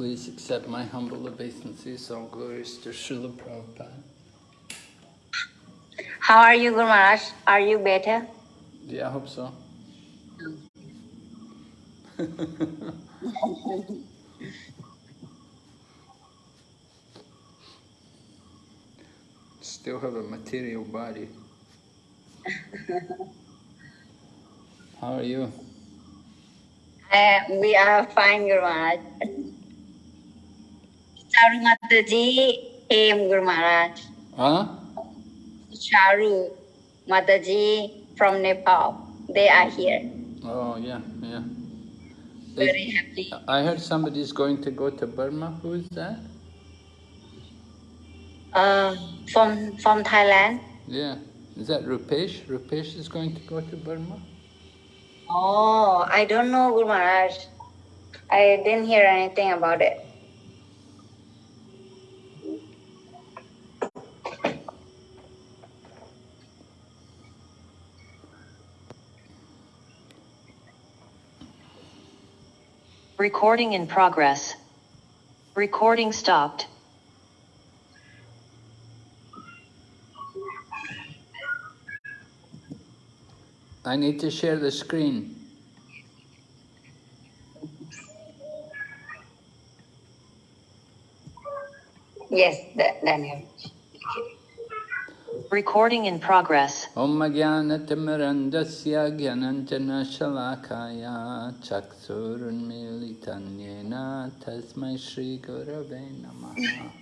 please accept my humble obeisances. All glories to Srila Prabhupada. How are you, Guru Maharaj? Are you better? Yeah, I hope so. Still have a material body. How are you? Uh, we are fine, Guru Maharaj. Charu Mataji came, Guru Maharaj. Huh? Charu Mataji from Nepal. They are here. Oh, yeah, yeah. Very happy. I heard somebody is going to go to Burma. Who is that? Uh, from from Thailand. Yeah. Is that Rupesh? Rupesh is going to go to Burma? Oh, I don't know, Guru Maharaj. I didn't hear anything about it. Recording in progress. Recording stopped. I need to share the screen. Yes, Daniel. Recording in progress. Om Jnanatimmirandasya Gyananjana Shalakaya Chaksurunmilitanyena Tasmai Shri Gurave Namaha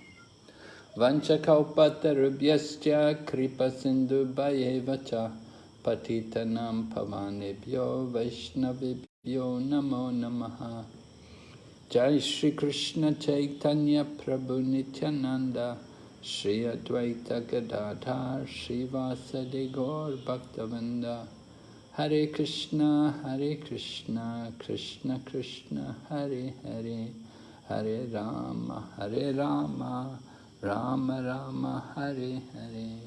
Vanchakalpatarubhyascha Kripa Sindhu Bhayevacha Patitanam Pavanebhyo Vaishnavibhyo Namo Namaha Jai Shri Krishna Chaitanya Prabhu Nityananda Shri Advaita Gadadhar Shri Vasadi Gaur Bhaktavinda Hare Krishna Hare Krishna Krishna Krishna Hare Hare. Hare Rama Hare Rama Rama Rama Hare Hare.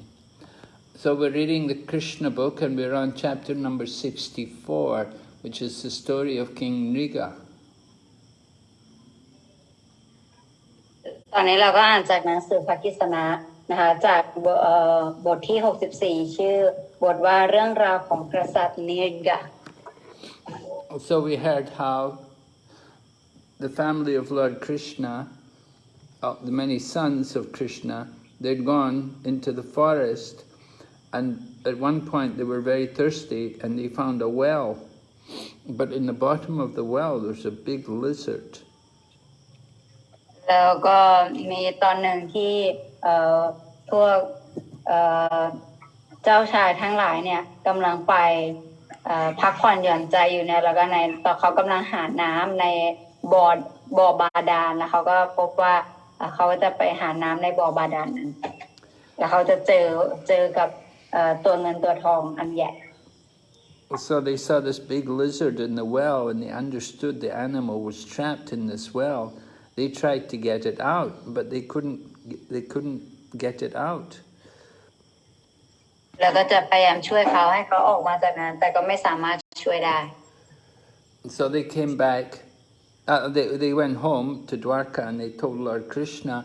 So we're reading the Krishna book and we're on chapter number 64 which is the story of King Nriga. ตอนนี้เราก็อ่านจากหนังสือพระกิษณะนะคะจากบทเอ่อบทที่ 64 ชื่อบทว่าเรื่องราวของกษัตริย์นิรกะ So we heard how the family of Lord Krishna, uh, the many sons of Krishna, they'd gone into the forest and at one point they were very thirsty and they found a well. But in the bottom of the well there's a big lizard. แล้วก็มีตอนหนึ่งที่เอ่อพวกเอ่อเจ้าชายทั้งหลายเนี่ยกำลังไปเอ่อพักผ่อนหย่อนใจอยู่เนี่ยแล้วก็ในตอนเขากำลังหาน้ำในบ่อบ่อบาดาลแล้วเขาก็พบว่าเขาจะไปหาน้ำในบ่อบาดาลนั้นแล้วเขาจะเจอเจอกับเอ่อตัวเงินตัวทองอันใหญ่ So they saw this big lizard in the well and they understood the animal was trapped in this well. They tried to get it out, but they couldn't they couldn't get it out. แล้วก็จะพยายามช่วยเขาให้เขาออกมาจากนั้น แต่ก็ไม่สามารถช่วยได้ So they came back, uh, they, they went home to Dwarka and they told Lord Krishna.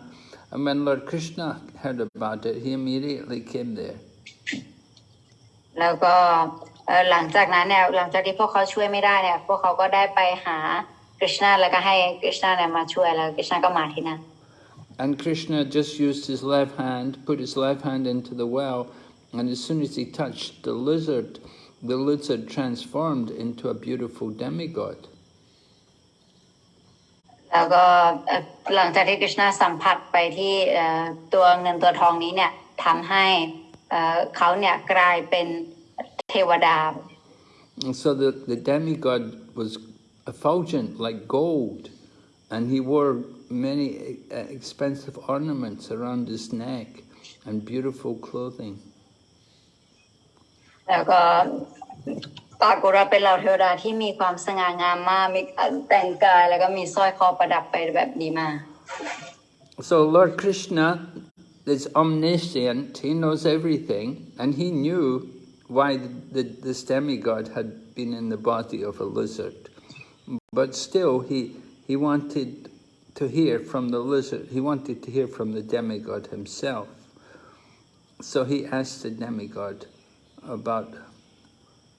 And when Lord Krishna heard about it, he immediately came there. แล้วก็เอ่อหลังจากนั้นเนี่ยหลังจากที่พวกเขาช่วยไม่ได้เนี่ย พวกเขาก็ได้ไปหา กฤษณะแล้วก็ให้กฤษณะเนี่ยมาช่วยแล้วกฤษณะก็มาที่นั่น And Krishna just used his left hand, put his left hand into the well, and as soon as he touched the lizard, the lizard transformed into a beautiful demigod. แล้วก็เอ่อหลังจากที่กฤษณะสัมผัสไปที่เอ่อตัวเงินตัวทองนี้เนี่ยทำให้เอ่อเขาเนี่ยกลายเป็นเทวดา And so the, the demigod was effulgent like gold, and he wore many uh, expensive ornaments around his neck and beautiful clothing. แล้วก็ปรากฏว่าเป็นเหล่าเทวดาที่มีความสง่างามมากมีการแต่งกายแล้วก็มีสร้อยคอประดับไปแบบดีมาก So Lord Krishna is omniscient, he knows everything, and he knew why the, the, this demigod had been in the body of a lizard. But still, he, he wanted to hear from the lizard. He wanted to hear from the demigod himself. So he asked the demigod about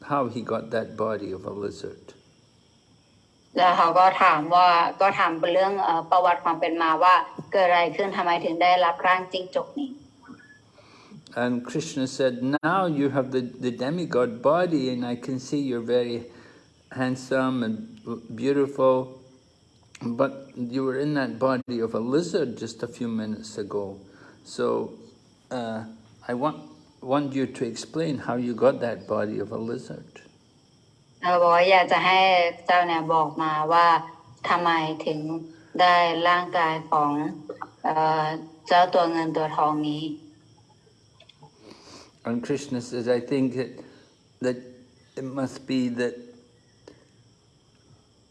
how he got that body of a lizard. แล้วเขาก็ถามว่าก็ถามเป็นเรื่องเอ่อประวัติความเป็นมาว่าเกิดอะไรขึ้นทำไมถึงได้รับร่างจิ้งจกนี้ And Krishna said, now you have the, the demigod body and I can see you're very handsome and beautiful, but you were in that body of a lizard just a few minutes ago. So uh, I want, want you to explain how you got that body of a lizard. เราบอกว่าอยากจะให้เจ้าเนี่ยบอกมาว่าทำไมถึงได้ร่างกายของเอ่อเจ้าตัวเงินตัวทองนี้ And Krishna says, I think that, that it must be that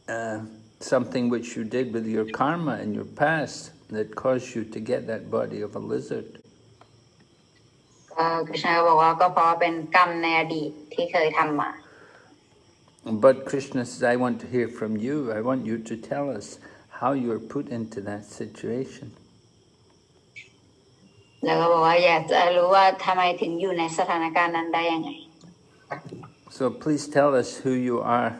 uh, something which you did with your karma in your past that caused you to get that body of a lizard. ก็คริชนาก็บอกว่าก็เพราะเป็นกรรมในอดีตที่เคยทำมา But Krishna says, I want to hear from you. I want you to tell us how you were put into that situation. แล้วก็บอกว่าอยากจะรู้ว่าทำไมถึงอยู่ในสถานการณ์นั้นได้ยังไง So please tell us who you are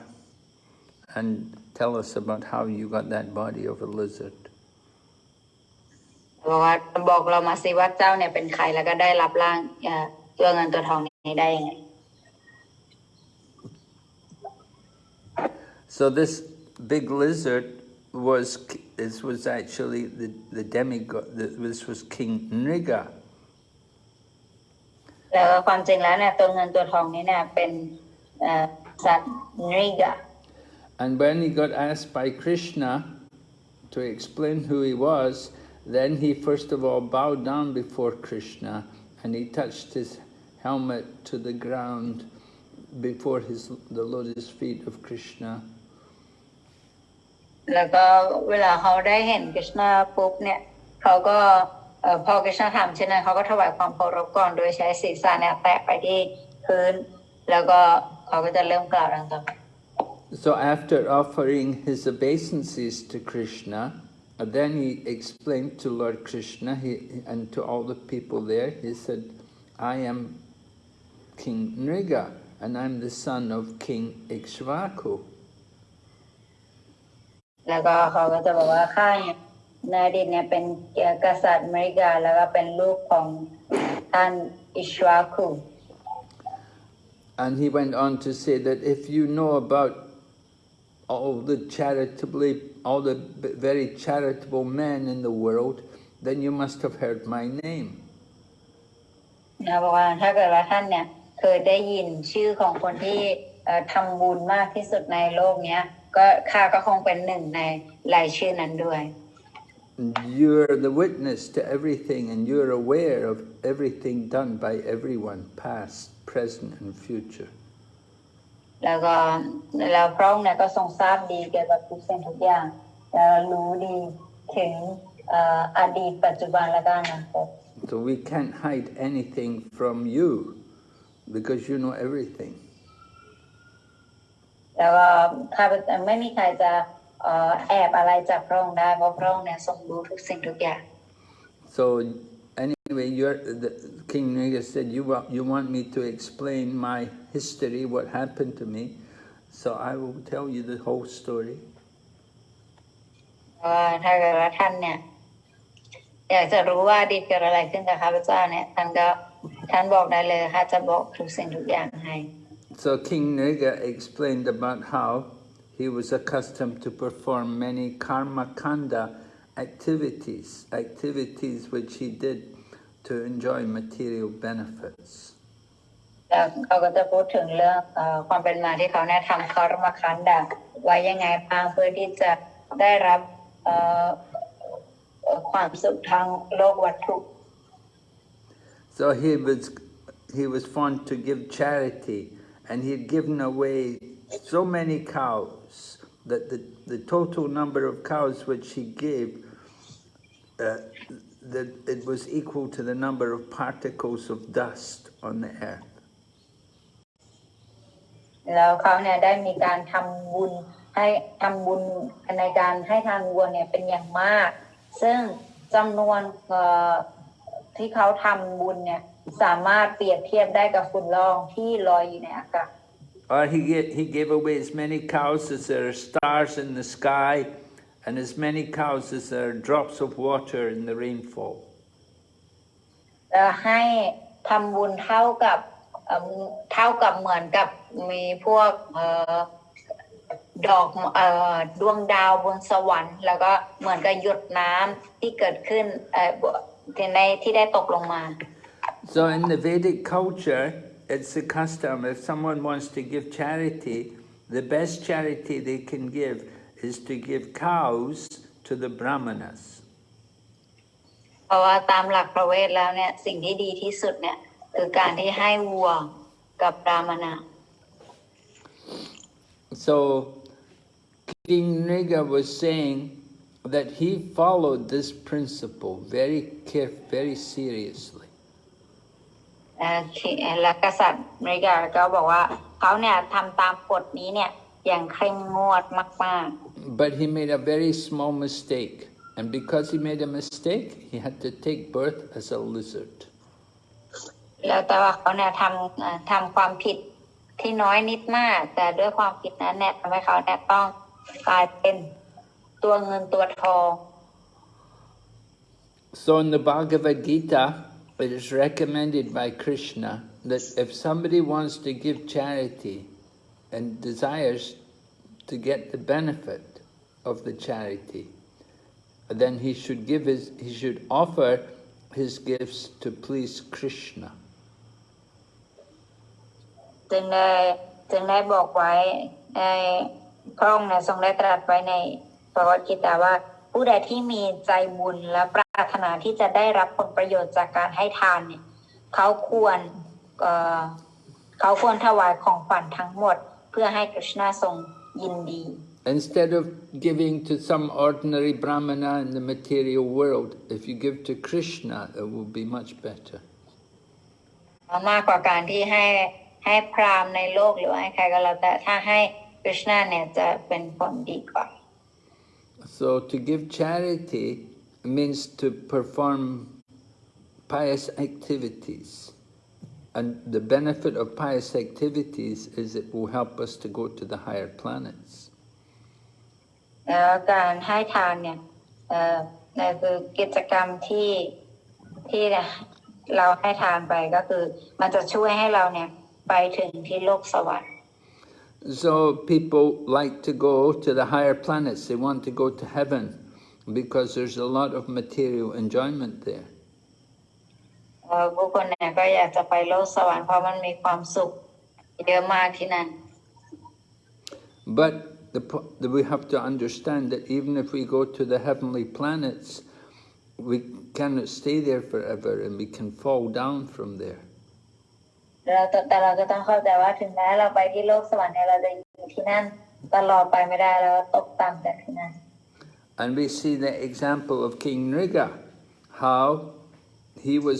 and Tell us about how you got that body of a lizard. So this big lizard was this was actually the the demigod this was King Nriga. And when he got asked by Krishna to explain who he was, then he first of all bowed down before Krishna and he touched his helmet to the ground before his, the lotus feet of Krishna. แล้วก็เวลาเขาได้เห็นกฤษณาปุ๊บเนี่ยเขาก็เอ่อพอกฤษณาถามเช่นนั้นเขาก็ถวายความเคารพก่อนโดยใช้ศีรษะเนี่ยแตะไปที่พื้น แล้วก็เขาก็จะเริ่มกล่าวดังต่อไป So after offering his obeisances to Krishna, uh, then he explained to Lord Krishna he, and to all the people there, he said, I am King Nriga and I'm the son of King Ikshvaku. แล้วก็เขาก็จะบอกว่าข้าเนี่ยในอดีตเนี่ยเป็นกษัตริย์อเมริกา แล้วก็เป็นลูกของท่านอิชวาคู And he went on to say that if you know about all the charitably, all the b- very charitable men in the world, then you must have heard my name. นะบอกว่าถ้าเกิดว่าท่านเนี่ยเคยได้ยินชื่อของคนที่เอ่อทำบุญมากที่สุดในโลกเนี้ย ก็ข้าก็คงเป็นหนึ่งในรายชื่อนั้นด้วย You're the witness to everything and you're aware of everything done by everyone, past, present and future. แล้วก็แล้วพระองค์เนี่ยก็ทรงทราบดีเกี่ยวกับทุกสิ่งทุกอย่าง แล้วรู้ดีถึงเอ่ออดีตปัจจุบันและก็อนาคต So we can't hide anything from you because you know everything. แล้วก็ข้าพเจ้าไม่มีใครจะเอ่อแอบอะไรจากพระองค์ได้เพราะพระองค์เนี่ยทรงรู้ทุกสิ่งทุกอย่าง So anyway, the, King Nriga said, you want, you want me to explain my history, what happened to me, so I will tell you the whole story. So King Nriga explained about how he was accustomed to perform many karma kanda activities, activities which he did to enjoy material benefits. แล้วเขาก็จะพูดถึงเรื่องเออความเป็นมาที่เขาเนี่ยทำคารมคันดาไว้ยังไงบ้างเพื่อที่จะได้รับเอ่อเอ่อความสุขทางโลกวัตถุ So he was, he was fond to give charity and he had given away so many cows that the, the total number of cows which he gave, uh, that it was equal to the number of particles of dust on the earth. แล้วเขาเนี่ยได้มีการทำบุญให้ทำบุญในการให้ทานวัวเนี่ยเป็นอย่างมาก ซึ่งจำนวนเอ่อที่เขาทำบุญเนี่ยสามารถเปรียบเทียบได้กับฝุ่นละอองที่ลอยอยู่ในอากาศ Or he, ga- he gave away as many cows as there are stars in the sky, and as many cows as there are drops of water in the rainfall. จะให้ทำบุญเท่ากับเอิ่มเท่ากับเหมือนกับมีพวกเอ่อดอกเอ่อดวงดาวบนสวรรค์ แล้วก็เหมือนกับหยดน้ำที่เกิดขึ้นเอ่อที่ในที่ได้ตกลงมา So in the Vedic culture, it's the custom, if someone wants to give charity, the best charity they can give is to give cows to the brahmanas so King Nriga was saying that he followed this principle very carefully, very seriously. แล้วกษัตริย์นิกาก็บอกว่าเขาเนี่ยทำตามกฎนี้เนี่ย อย่างเคร่งงวดมาก But he made a very small mistake. And because he made a mistake, he had to take birth as a lizard. ๆแล้วแต่ว่าเขาเนี่ยทำเอ่อทำความผิดที่น้อยนิดมาก แต่ด้วยความผิดนั้นเนี่ยทำให้เขาเนี่ยต้องกลายเป็นตัวเงินตัวทอง So in the Bhagavad Gita, it is recommended by Krishna that if somebody wants to give charity and desires to get the benefit of the charity, then he should give his, he should offer his gifts to please Krishna. จึงได้จึงได้บอกไว้ในพระองค์นี่ยทรงได้ตรัสไว้ในพระวจกิตาว่าผู้ใดที่มีใจบุญและปรารถนาที่จะได้รับผลประโยชน์จากการให้ทานเนี่ยเขาควรเเขาควรถวายของขวัญทั้งหมด เพื่อให้กฤษณาทรงยินดี Instead of giving to some ordinary brahmana in the material world, if you give to Krishna, it will be much better. มากกว่าการที่ให้ให้พราหมณ์ในโลกหรือว่าให้ใครก็แล้วแต่ถ้าให้กฤษณาเนี่ยจะเป็นผลดีกว่า So to give charity means to perform pious activities. And the benefit of pious activities is it will help us to go to the higher planets. แล้วการให้ทานเนี่ยเอ่อนั่นคือกิจกรรมที่ที่เราให้ทานไปก็คือ มันจะช่วยให้เราเนี่ยไปถึงที่โลกสวรรค์ So people like to go to the higher planets. They want to go to heaven because there's a lot of material enjoyment there. เอ่อผู้คนเนี่ยก็อยากจะไปโลกสวรรค์เพราะมันมีความสุขเยอะมากที่นั่น But the, po- the, we have to understand that even if we go to the heavenly planets, we cannot stay there forever and we can fall down from there. เราแต่แต่เราก็ต้องเข้าใจว่าถึงแม้เราไปที่โลกสวรรค์เนี่ยเราจะอยู่ที่นั่นตลอดไปไม่ได้แล้วตกต่ำจากที่นั่น And we see the example of King Nriga, how he was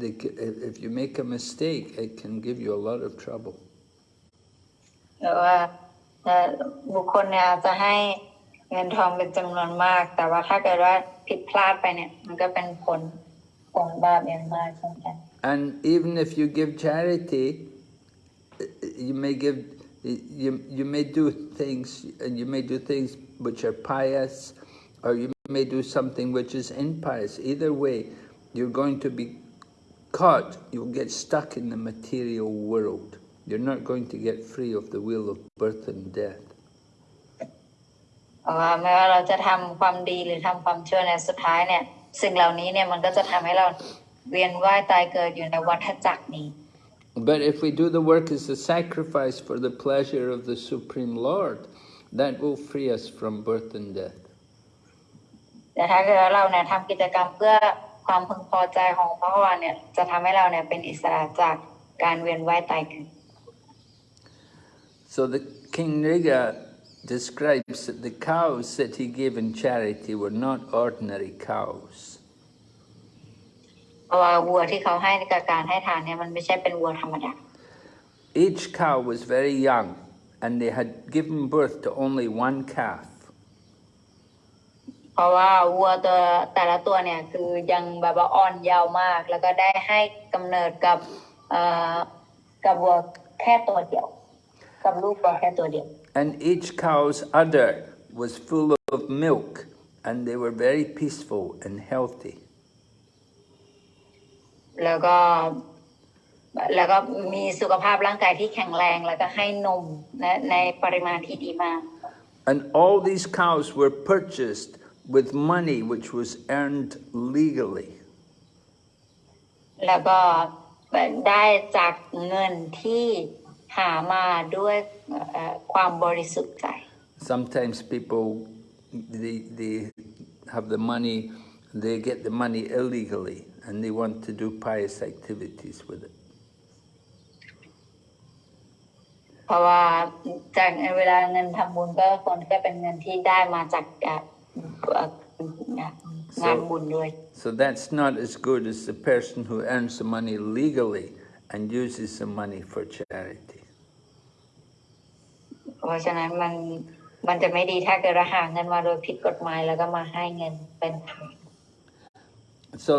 they, ca- if if you make a mistake, it can give you a lot of trouble. หรือว่าเอ่อบุคคลเนี่ยอาจจะให้เงินทองเป็นจำนวนมาก แต่ว่าถ้าเกิดว่าผิดพลาดไปเนี่ย มันก็เป็นผลของบาปอย่างมากเช่นกัน And even if you give charity, you may give, you, you may do things, and you may do things which are pious, or you may do something which is impious. Either way, you're going to be caught, you'll get stuck in the material world. You're not going to get free of the wheel of birth and death. เพราะว่าไม่ว่าเราจะทำความดีหรือทำความชั่วในยสุดท้ายเนี่ย สิ่งเหล่านี้เนี่ยมันก็จะทำให้เราเวียนว่ายตายเกิดอยู่ในวัฏจักรนี้ But if we do the work as a sacrifice for the pleasure of the Supreme Lord, that will free us from birth and death. แต่ถ้าเกิดว่าเราเนี่ยทำกิจกรรมเพื่อ ความพึงพอใจของพระวานเนี่ยจะทำให้เราเนี่ยเป็นอิสระจากการเวียนว่ายตายเกิด So the King Nriga describes that the cows that he gave in charity were not ordinary cows. เพราะว่าวัวที่เขาให้กับการให้ทานเนี่ยมันไม่ใช่เป็นวัวธรรมดา Each cow was very young and they had given birth to only one calf. เพราะว่าวัวตัวแต่ละตัวเนี่ยคือยังแบบว่าอ่อนเยาว์มาก แล้วก็ได้ให้กำเนิดกับเอ่อกับวัวแค่ตัวเดียวกับลูกวัวแค่ตัวเดียว And each cow's udder was full of milk and they were very peaceful and healthy. แล้วก็แล้วก็มีสุขภาพร่างกายที่แข็งแรงแล้วก็ให้นมและในปริมาณที่ดีมาก And all these cows were purchased with money which was earned legally. แล้วก็ได้จากเงินที่หามาด้วยเอ่อความบริสุทธิ์ใจ Sometimes people, they, they have the money, they get the money illegally and they want to do pious activities with it. เพราะว่าจากเวลาเงินทำบุญก็ควรที่จะเป็นเงินที่ได้มาจาก เอ่อเอ่องานบุญด้วย So that's not as good as the person who earns the money legally and uses the money for charity. เพราะฉะนั้นมันมันจะไม่ดีถ้าเกิดเราหาเงินมาโดยผิดกฎหมายแล้วก็มาให้เงินเป็นทาน So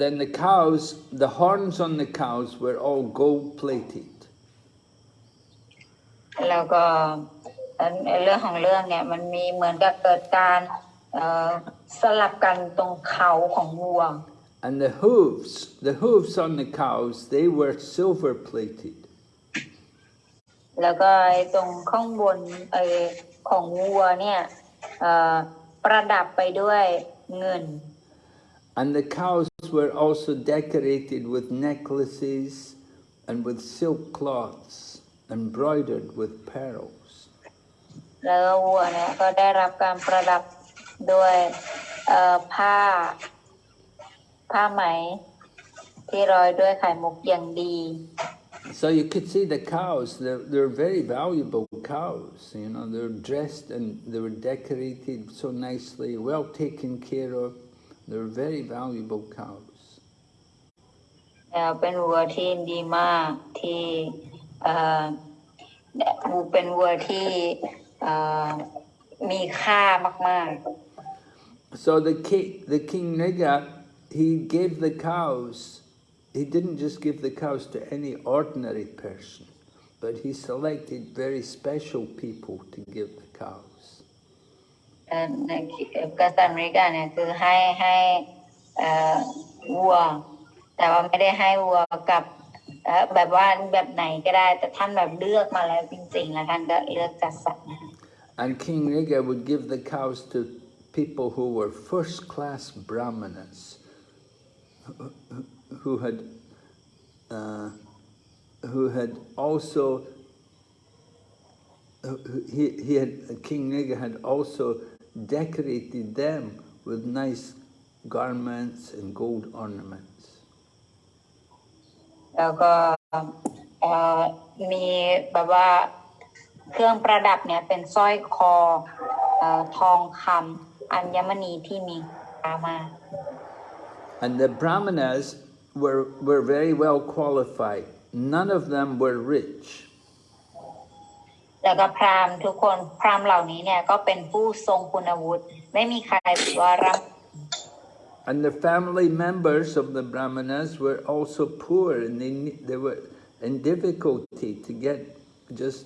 then the cows, the horns on the cows were all gold plated. แล้วก็เอ่อ เรื่องของเรื่องเนี่ยมันมีเหมือนกับเกิดการเอ่อสลับกันตรงเขาของวัว And the hooves, the hooves on the cows, they were silver plated. แล้วก็ไอ้ตรงข้างบนเออของวัวเนี่ยเอ่อประดับไปด้วยเงิน And the cows were also decorated with necklaces and with silk cloths embroidered with pearls. แล้วก็วัวเนี่ยก็ได้รับการประดับด้วยเอ่อผ้า ผ้าไหม ที่ร้อยด้วยไข่มุกอย่างดี So you could see the cows, they're, they're very valuable cows, you know, they're dressed and they were decorated so nicely, well taken care of. They're very valuable cows. เอ่อเป็นวัวที่ดีมากที่เอ่อเป็นวัวที่เอ่อ มีค่ามาก So the king, the king Niga, he gave the cows, he didn't just give the cows to any ordinary person, but he selected very special people to give the cows. ๆเอ่อในกษัตริย์อเมริกาเนี่ยคือให้ให้เอ่อวัว แต่ว่าไม่ได้ให้วัวกับเอ่อแบบว่าแบบไหนก็ได้ แต่ท่านแบบเลือกมาแล้วจริงๆ แล้วท่านก็เลือกจัดสรร And King Nriga would give the cows to people who were first-class brahmanas, who had, uh, who had also, he, he had, King Nriga had also decorated them with nice garments and gold ornaments. แล้วก็มีแบบว่า เครื่องประดับเนี่ยเป็นสร้อยคอเอ่อทองคำอัญมณีที่มีค่ามาก And the brahmanas were, were very well qualified. None of them were rich. แล้วก็พราหมณ์ทุกคนพราหมณ์เหล่านี้เนี่ยก็เป็นผู้ทรงคุณวุฒิไม่มีใครถือว่าร่ำ And the family members of the brahmanas were also poor and they, ne- they were in difficulty to get just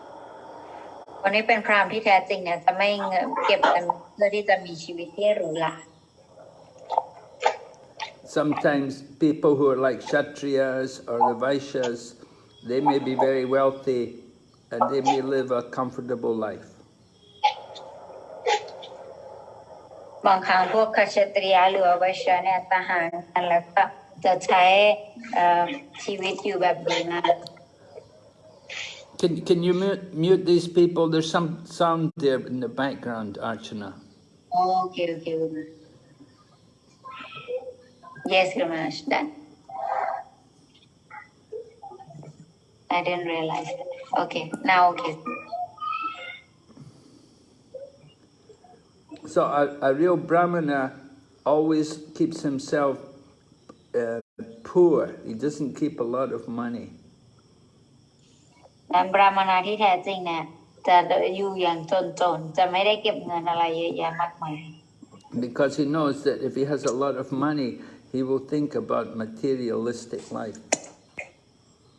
คนที่เป็นพราหมณ์ที่แท้จริงเนี่ยจะไม่เงินเก็บเงินเพื่อที่จะมีชีวิตที่หรูหรา Sometimes people who are like Kshatriyas or the Vaishyas, they may be very wealthy and they may live a comfortable life. บางครั้งพวกคชตรียหรือว่าไวเชยเนี่ยทหารกันแล้วก็จะใช้เอ่อชีวิตอยู่แบบดีมาก Can, can you mute, mute these people? There's some sound there in the background, Archana. Oh, okay, okay. Guru. Yes, Guru done. I didn't realize. Okay, now okay. So a, a real brahmana always keeps himself uh, poor. He doesn't keep a lot of money. นั้นบราหมณาที่แท้จริงเนี่ยจะอยู่อย่างจนๆ จะไม่ได้เก็บเงินอะไรเยอะแยะมากมาย Because he knows that if he has a lot of money, he will think about materialistic life.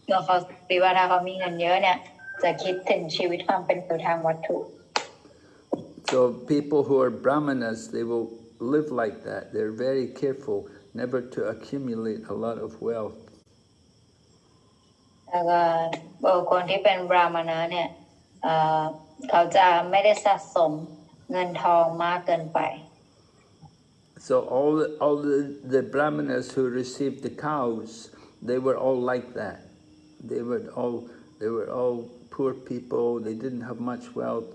เมื่อเขาคิดว่าถ้าเขามีเงินเยอะเนี่ยจะคิดถึงชีวิตความเป็นอยู่ทางวัตถุ So people who are brahmanas, they will live like that. They're very careful never to accumulate a lot of wealth. so all all the, the brahmanas who received the cows they were all like that. They were all they were all poor people. They didn't have much wealth.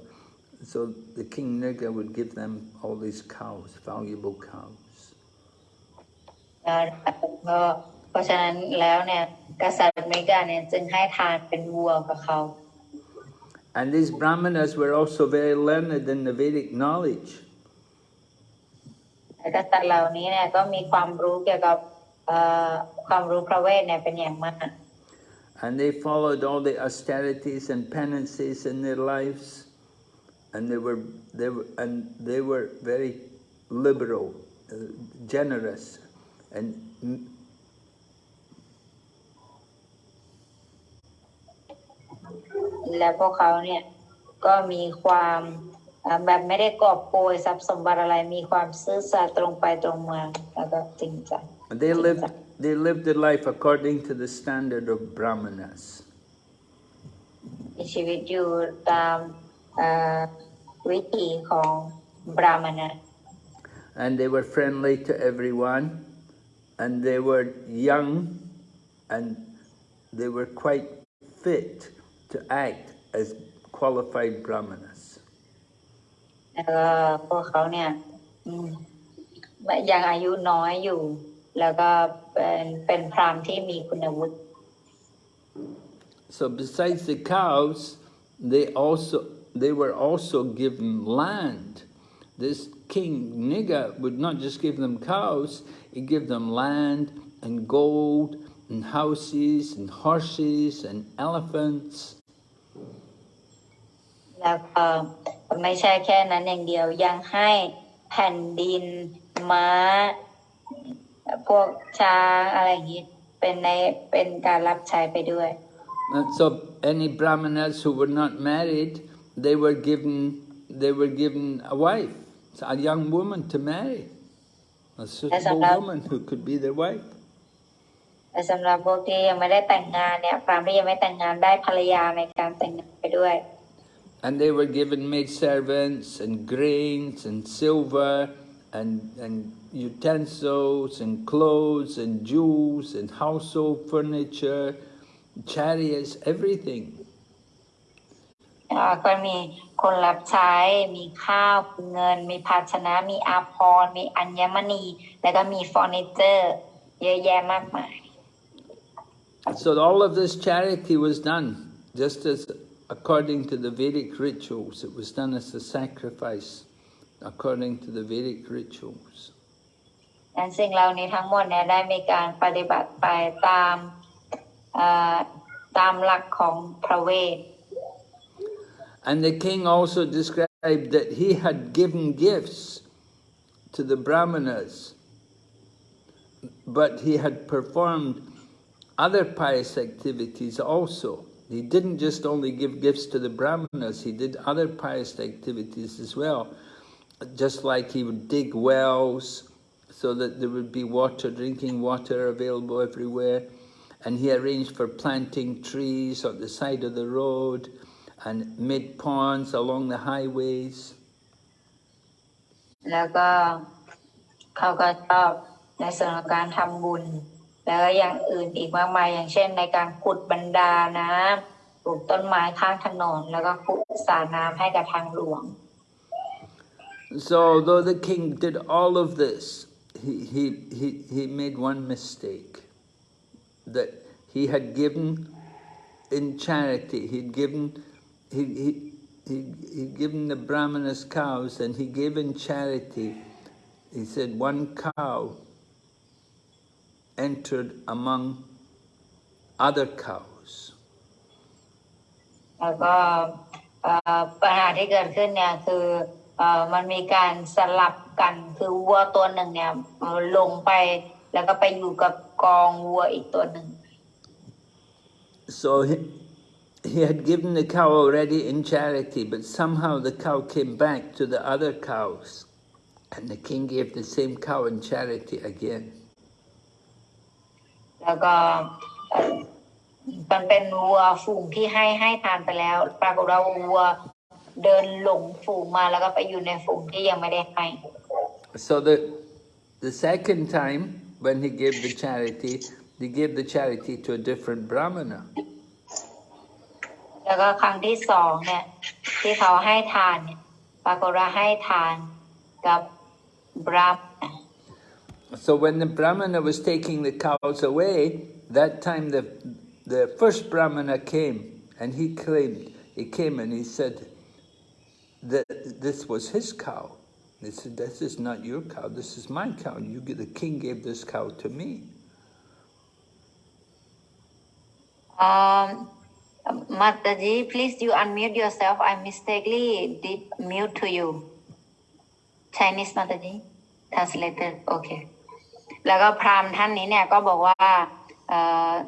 So the king Nriga would give them all these cows valuable cows. แล้วก็เพราะฉะนั้นแล้วเนี่ยกษัตริย์อเมริกาเนี่ยจึงให้ทานเป็นวัวกับเขา And these brahmanas were also very learned in the Vedic knowledge. และกษัตริย์เหล่านี้เนี่ยก็มีความรู้เกี่ยวกับเอ่อความรู้พระเวทเนี่ยเป็นอย่างมาก And they followed all the austerities and penances in their lives. And they were, they were, and they were very liberal, uh, generous, and และพวกเขาเนี่ยก็มีความเอ่อแบบไม่ได้กอบโกยทรัพย์สมบัติอะไรมีความซื่อสัตย์ตรงไปตรงมาแล้วก็จริงจัง they lived, they lived their life according to the standard of brahmanas. มีชีวิตอยู่ตามเอ่อวิถีของบราหมณะ And they were friendly to everyone, and they were young, and they were quite fit to act as qualified brahmanas. Mm. So besides the cows they also they were also given land. This king Nriga would not just give them cows he gave them land and gold and houses and horses and elephants. แล้วก็ไม่ใช่แค่นั้นอย่างเดียวยังให้แผ่นดินม้า พวกช้างอะไรอย่างนี้เป็นในเป็นการรับใช้ไปด้วย And so any brahmanas who were not married, they were given they were given a wife, a young woman to marry, a suitable allowed. woman who could be their wife. แต่สำหรับพวกที่ยังไม่ได้แต่งงานเนี่ยพราหมณ์ที่ยังไม่แต่งงานได้ภรรยาในการแต่งงานไปด้วย And they were given maid servants and grains and silver and, and utensils and clothes and jewels and household furniture, chariots, everything. อ่าก็มีคนรับใช้ มีข้าวมีเงิน มีภาชนะ มีอาภรณ์มีอัญมณี แล้วก็มีเฟอร์นิเจอร์ เยอะแยะมากมาย So all of this charity was done just as according to the Vedic rituals. It was done as a sacrifice according to the Vedic rituals. นั้นสิ่งเหล่านี้ทั้งหมดเนี่ยได้มีการปฏิบัติไปตามเอ่อตามหลักของพระเวท And the king also described that he had given gifts to the brahmanas, but he had performed other pious activities also. He didn't just only give gifts to the brahmanas, he did other pious activities as well. Just like he would dig wells so that there would be water, drinking water available everywhere. And he arranged for planting trees on the side of the road and made ponds along the highways. แล้วก็เขาก็ชอบในส่วนของการทำบุญ แล้วอย่างอื่นอีกมากมายอย่างเช่นในการขุดบันดาน้ำปลูกต้นไม้ข้างถนนแล้วก็ขุดสระน้ำให้กับทางหลวง So though the king did all of this, he, he, he, he made one mistake. That he had given in charity, he'd given, he, he, he, he'd given the brahmanas cows and he gave in charity, he said one cow entered among other cows. So he, he had given the cow already in charity, but somehow the cow came back to the other cows, and the king gave the same cow in charity again. แล้วก็เอ่อมันเป็นวัวฝูงที่ให้ให้ทานไปแล้ว ปรากฏว่าวัวเดินหลงฝูงมาแล้วก็ไปอยู่ในฝูงที่ยังไม่ได้ให้ So the, the second time, when he gave the charity, he gave the charity to a different brahmana. แล้วก็ครั้งที่สองเนี่ยที่เขาให้ทานเนี่ยปรากฏว่าให้ทานกับบรามณ So when the brahmana was taking the cows away, that time the, the first brahmana came and he claimed, he came and he said that this was his cow. He said, this is not your cow, this is my cow. You, the king gave this cow to me. Um, Mataji, please you unmute yourself. I mistakenly did mute to you. Chinese Mataji, translator. Okay. แล้วก็พราหมณ์ท่านนี้เนี่ยก็บอกว่า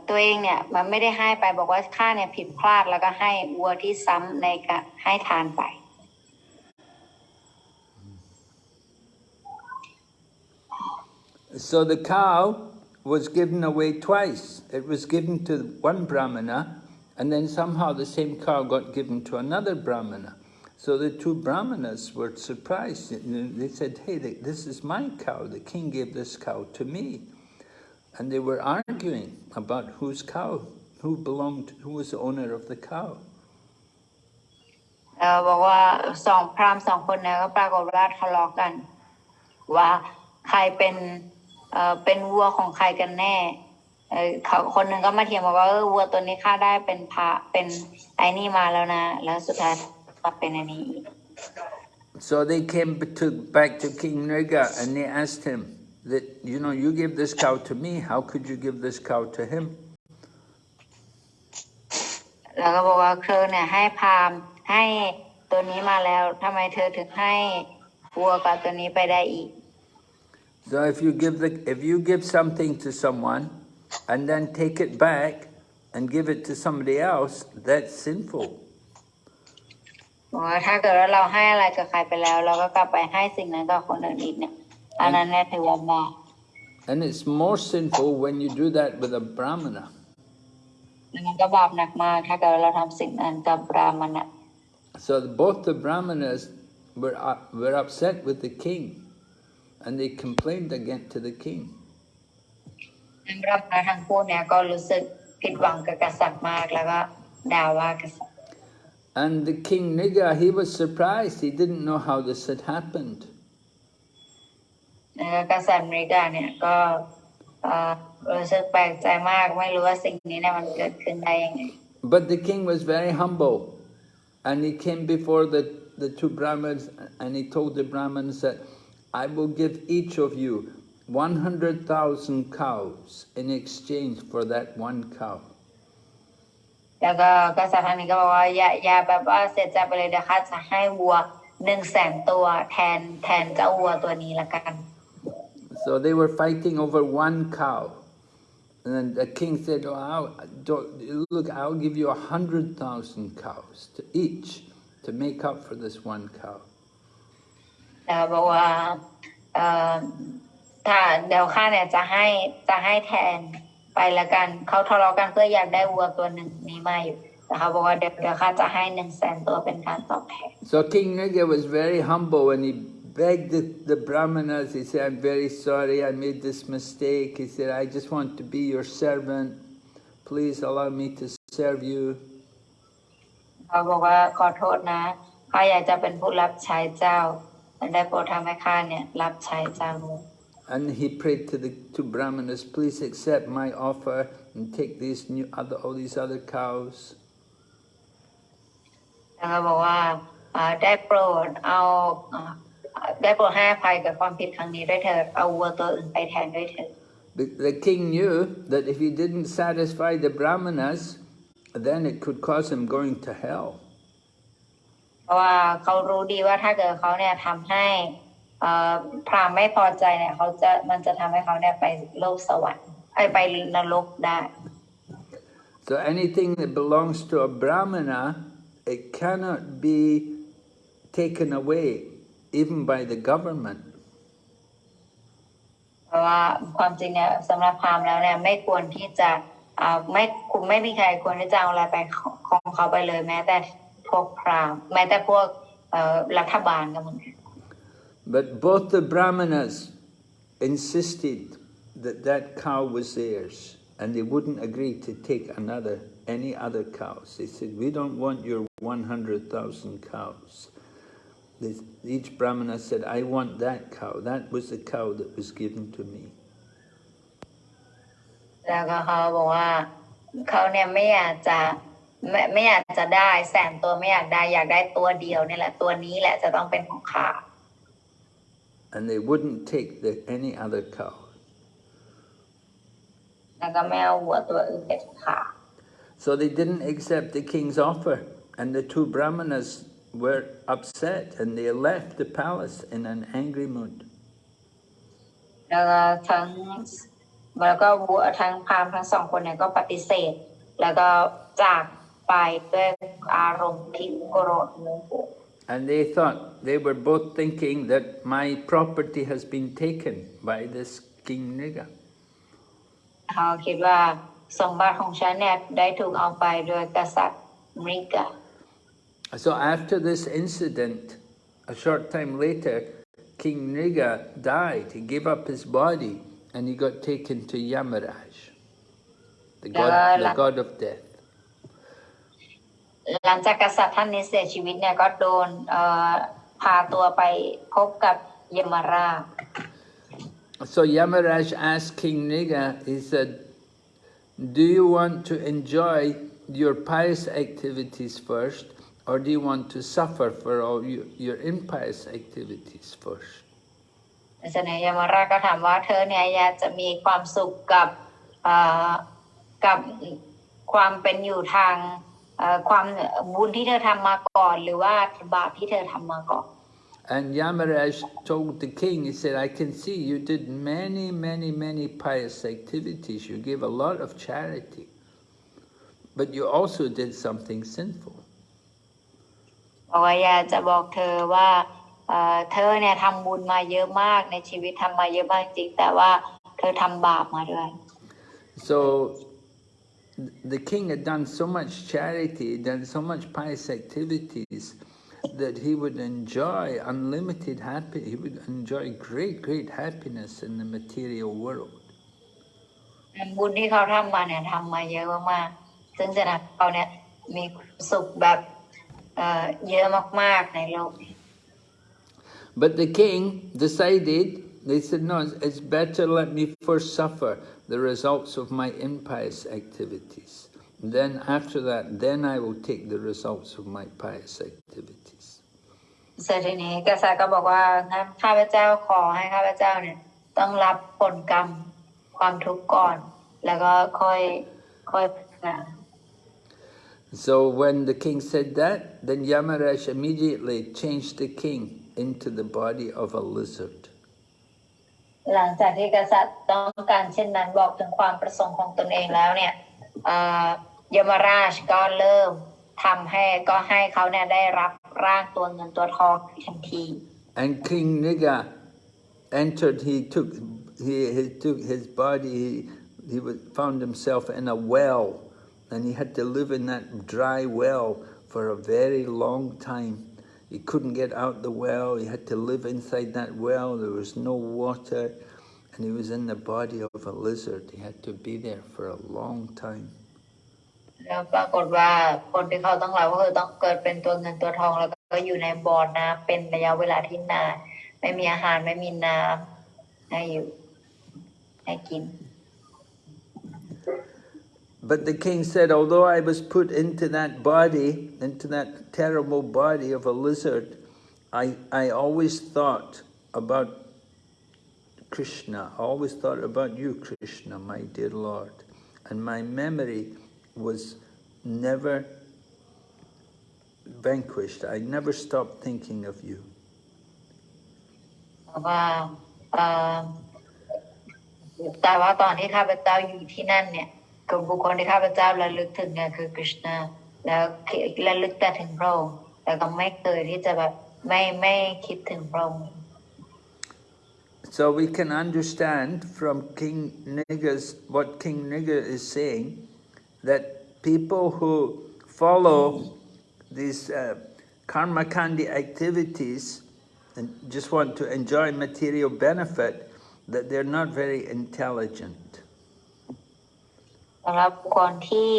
ตัวเองเนี่ยมันไม่ได้ให้ไปบอกว่าข้าเนี่ยผิดพลาดแล้วก็ให้วัวที่ซ้ำในการให้ทานไป So the cow was given away twice. It was given to one brahmana, and then somehow the same cow got given to another brahmana. So the two brahmanas were surprised. They said, hey, this is my cow. The king gave this cow to me. And they were arguing about whose cow, who belonged, who was the owner of the cow. เออบอกว่าสองพราหมณ์สองคนเนี่ยก็ปรากฏว่าทะเลาะกัน ว่าใครเป็นเอ่อเป็นวัวของใครกันแน่เออเขาคนหนึ่งก็มาเถียงบอกว่าเออวัวตัวนี้ข้าได้เป็นพระเป็นไอ้นี่มาแล้วนะ แล้วสุดท้าย ก็เป็นอันนี้อีก So they came to, back to King Nriga and they asked him that, you know, you gave this cow to me, how could you give this cow to him? แล้วก็บอกว่าเธอเนี่ยให้พราหมณ์ให้ตัวนี้มาแล้วทำไมเธอถึงให้วัวกับตัวนี้ไปได้อีก So if you give the if you give something to someone and then take it back and give it to somebody else, that's sinful. บอกว่าถ้าเกิดว่าเราให้อะไรกับใครไปแล้ว เราก็กลับไปให้สิ่งนั้นกับคนอื่นอีกเนี่ยอันนั้นเนี่ยถือว่าบาป And it's more sinful when you do that with a brahmana. แล้วมันก็บาปหนักมากถ้าเกิดว่าเราทำสิ่งนั้นกับบราหมณะ So both the brahmanas were uh, were upset with the king, and they complained again to the king. ทั้งบราหมณะทั้งคู่เนี่ยก็รู้สึกผิดหวังกับกษัตริย์มากแล้วก็ด่าว่ากษัตริย์ And the king Nriga, he was surprised. He didn't know how this had happened. But the king was very humble, and he came before the the two Brahmins and he told the Brahmins that I will give each of you 100,000 cows in exchange for that one cow. แล้วก็กษัตริย์ท่านนี้ก็บอกว่าอย่าอย่าแบบว่าเสียใจไปเลยเดี๋ยวข้าจะให้วัวหนึ่งแสนตัวแทนแทนเจ้าวัวตัวนี้ละกัน So they were fighting over one cow. And then the king said, oh, I'll, don't, look, I'll give you a hundred thousand cows to each to make up for this one cow. แล้วบอกว่าเอ่อถ้าเดี๋ยวข้าเนี่ยจะให้จะให้แทน ไปละกันเขาทะเลาะกันเพื่ออยากได้วัวตัวหนึ่งนี้มาอยู่แต่เขาบอกว่าเดี๋ยวเดี๋ยวข้าจะให้หนึ่งแสนตัวเป็นการตอบแทน So King Nriga was very humble and he begged the, the brahmanas, he said, I'm very sorry, I made this mistake. He said, I just want to be your servant. Please allow me to serve you. เขาบอกว่าขอโทษนะข้าอยากจะเป็นผู้รับใช้เจ้าแต่ได้โปรดทำให้ข้าเนี่ยรับใช้เจ้าด้วย And he prayed to the two brahmanas, please accept my offer and take these new other all these other cows. แล้วก็บอกว่าอ่าได้โปรดเอาอ่าได้โปรดให้อภัยกับความผิดครั้งนี้ด้วยเถิดเอาวัวตัวอื่นไปแทนด้วยเถิด The, the king knew that if he didn't satisfy the brahmanas, then it could cause him going to hell. เพราะว่าเขารู้ดีว่าถ้าเกิดเขาเนี่ยทำให้อ่าพราหมณ์ไม่พอใจเนี่ยเขาจะมันจะทำให้เขาเนี่ยไปโลกสวรรค์ไอยไปนรกได้ So anything that belongs to a brahmana, it cannot be taken away, even by the government. เพราะว่าความจริงเนี่ยสำหรับพราหมณ์แล้วเนี่ยไม่ควรที่จะอ่าไม่คุณไม่มีใครควรที่จะเอาอะไรไปของของเขาไปเลยแม้แต่พวกพราหมณ์แม้แต่พวกเอ่อรัฐบาลก็เหมือนกัน But both the brahmanas insisted that that cow was theirs, and they wouldn't agree to take another, any other cows. They said, we don't want your 100,000 cows. They, each brahmana said, I want that cow. That was the cow that was given to me. แล้วก็เขาบอกว่าเขาเนี่ยไม่อยากจะไม่ไม่อยากจะได้แสนตัวไม่อยากได้อยากได้ตัวเดียวนี่แหละ ตัวนี้แหละจะต้องเป็นของข้า And they wouldn't take the, any other cow. แล้วก็ไม่เอาวัวตัวอื่นเป็นของข้า So they didn't accept the king's offer, and the two brahmanas were upset, and they left the palace in an angry mood. แล้วก็ทั้งแล้วก็วัวทั้งพราหมณ์ทั้งสองคนเนี่ยก็ปฏิเสธ แล้วก็จากไปด้วยอารมณ์ที่โกรธโมโห and they thought, they were both thinking that my property has been taken by this King Nriga. So after this incident, a short time later, King Nriga died. He gave up his body and he got taken to Yamaraj, the god, the god of death. หลังจากกษัตริย์ท่านนี้เสียชีวิตเนี่ยก็โดนเอ่อพาตัวไปพบกับยมราช So Yamaraj asked King Niga, he said, do you want to enjoy your pious activities first, or do you want to suffer for all your, your impious activities first? ฉะนั้นยมราชก็ถามว่าเธอเนี่ยอยากจะมีความสุขกับเอ่อกับความเป็นอยู่ทางเอ่อ ความบุญที่เธอทำมาก่อน หรือว่าบาปที่เธอทำมาก่อน And Yamaraj told the king, he said, I can see you did many, many, many pious activities. You gave a lot of charity. But you also did something sinful. บอกว่าอยากจะบอกเธอว่าเอ่อเธอเนี่ยทำบุญมาเยอะมากในชีวิตทำมาเยอะมากจริงแต่ว่าเธอทำบาปมาด้วย So the king had done so much charity, done so much pious activities that he would enjoy unlimited happiness. He would enjoy great, great happiness in the material world. บุญที่เขาทำมาเนี่ยทำมาเยอะมากๆซึ่งจะทำให้เขาเนี่ยมีความสุขแบบเอ่อเยอะมากๆในโลกนี้ But the king decided, they said, no, it's better let me first suffer the results of my impious activities. Then after that, then I will take the results of my pious activities. So when the king said that, then Yamaraj immediately changed the king into the body of a lizard. หลังจากที่กษัตริย์ต้องการเช่นนั้นบอกถึงความประสงค์ของตนเองแล้วเนี่ยยมราชก็เริ่มทำให้ก็ให้เขาเนี่ยได้รับร่างตัวเงินตัวทองทันที And King Niga entered, he took, he, he took his body, he, he was, found himself in a well, and he had to live in that dry well for a very long time. He couldn't get out the well, he had to live inside that well, there was no water, and he was in the body of a lizard. He had to be there for a long time. แล้วปรากฏว่าคนที่เขาต้องรับก็คือต้องเกิดเป็นตัวเงินตัวทองแล้วก็อยู่ในบ่อน้ำเป็นระยะเวลาที่นานไม่มีอาหารไม่มีน้ำให้อยู่ให้กิน But the king said, although I was put into that body, into that terrible body of a lizard, I, I always thought about Krishna. I always thought about you, Krishna, my dear Lord. And my memory was never vanquished. I never stopped thinking of you. เพราะว่าเอ่อแต่ว่าตอนที่ข้าพเจ้าอยู่ที่นั่นเนี่ย so we can understand from King Nriga's, what King Nriga is saying, that people who follow these uh, karma kandi activities and just want to enjoy material benefit, that they're not very intelligent. สำหรับบุคคลที่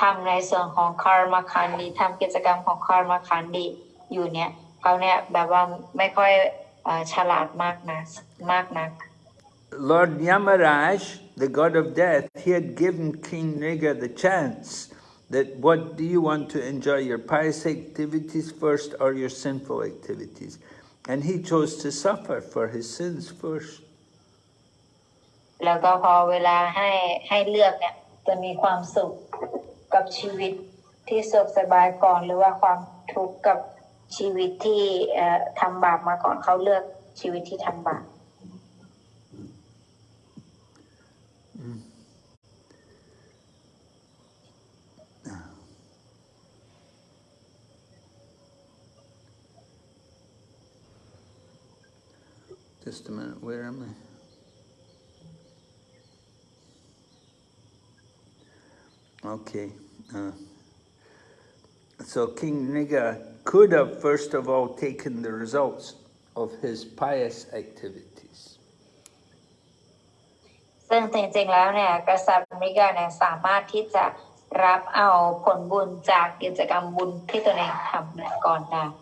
ทำในส่วนของคาร์มาคันดีทำกิจกรรมของคาร์มาคันดีอยู่เนี่ยเขาเนี่ยแบบว่าไม่ค่อยเอ่อฉลาดมากนะมากนัก Lord Yamaraj, the god of death, he had given King Niga the chance that what do you want to enjoy, your pious activities first or your sinful activities? And he chose to suffer for his sins first. แล้วก็พอเวลาให้ให้เลือกเนี่ย จะมีความสุขกับชีวิตที่สุขสบายก่อน หรือว่าความทุกข์กับชีวิตที่ทำบาปมาก่อนเขาเลือกชีวิตที่ทำบาป Just a minute, where am I? Okay. Uh, so King Nriga could have first of all taken the results of his pious activities.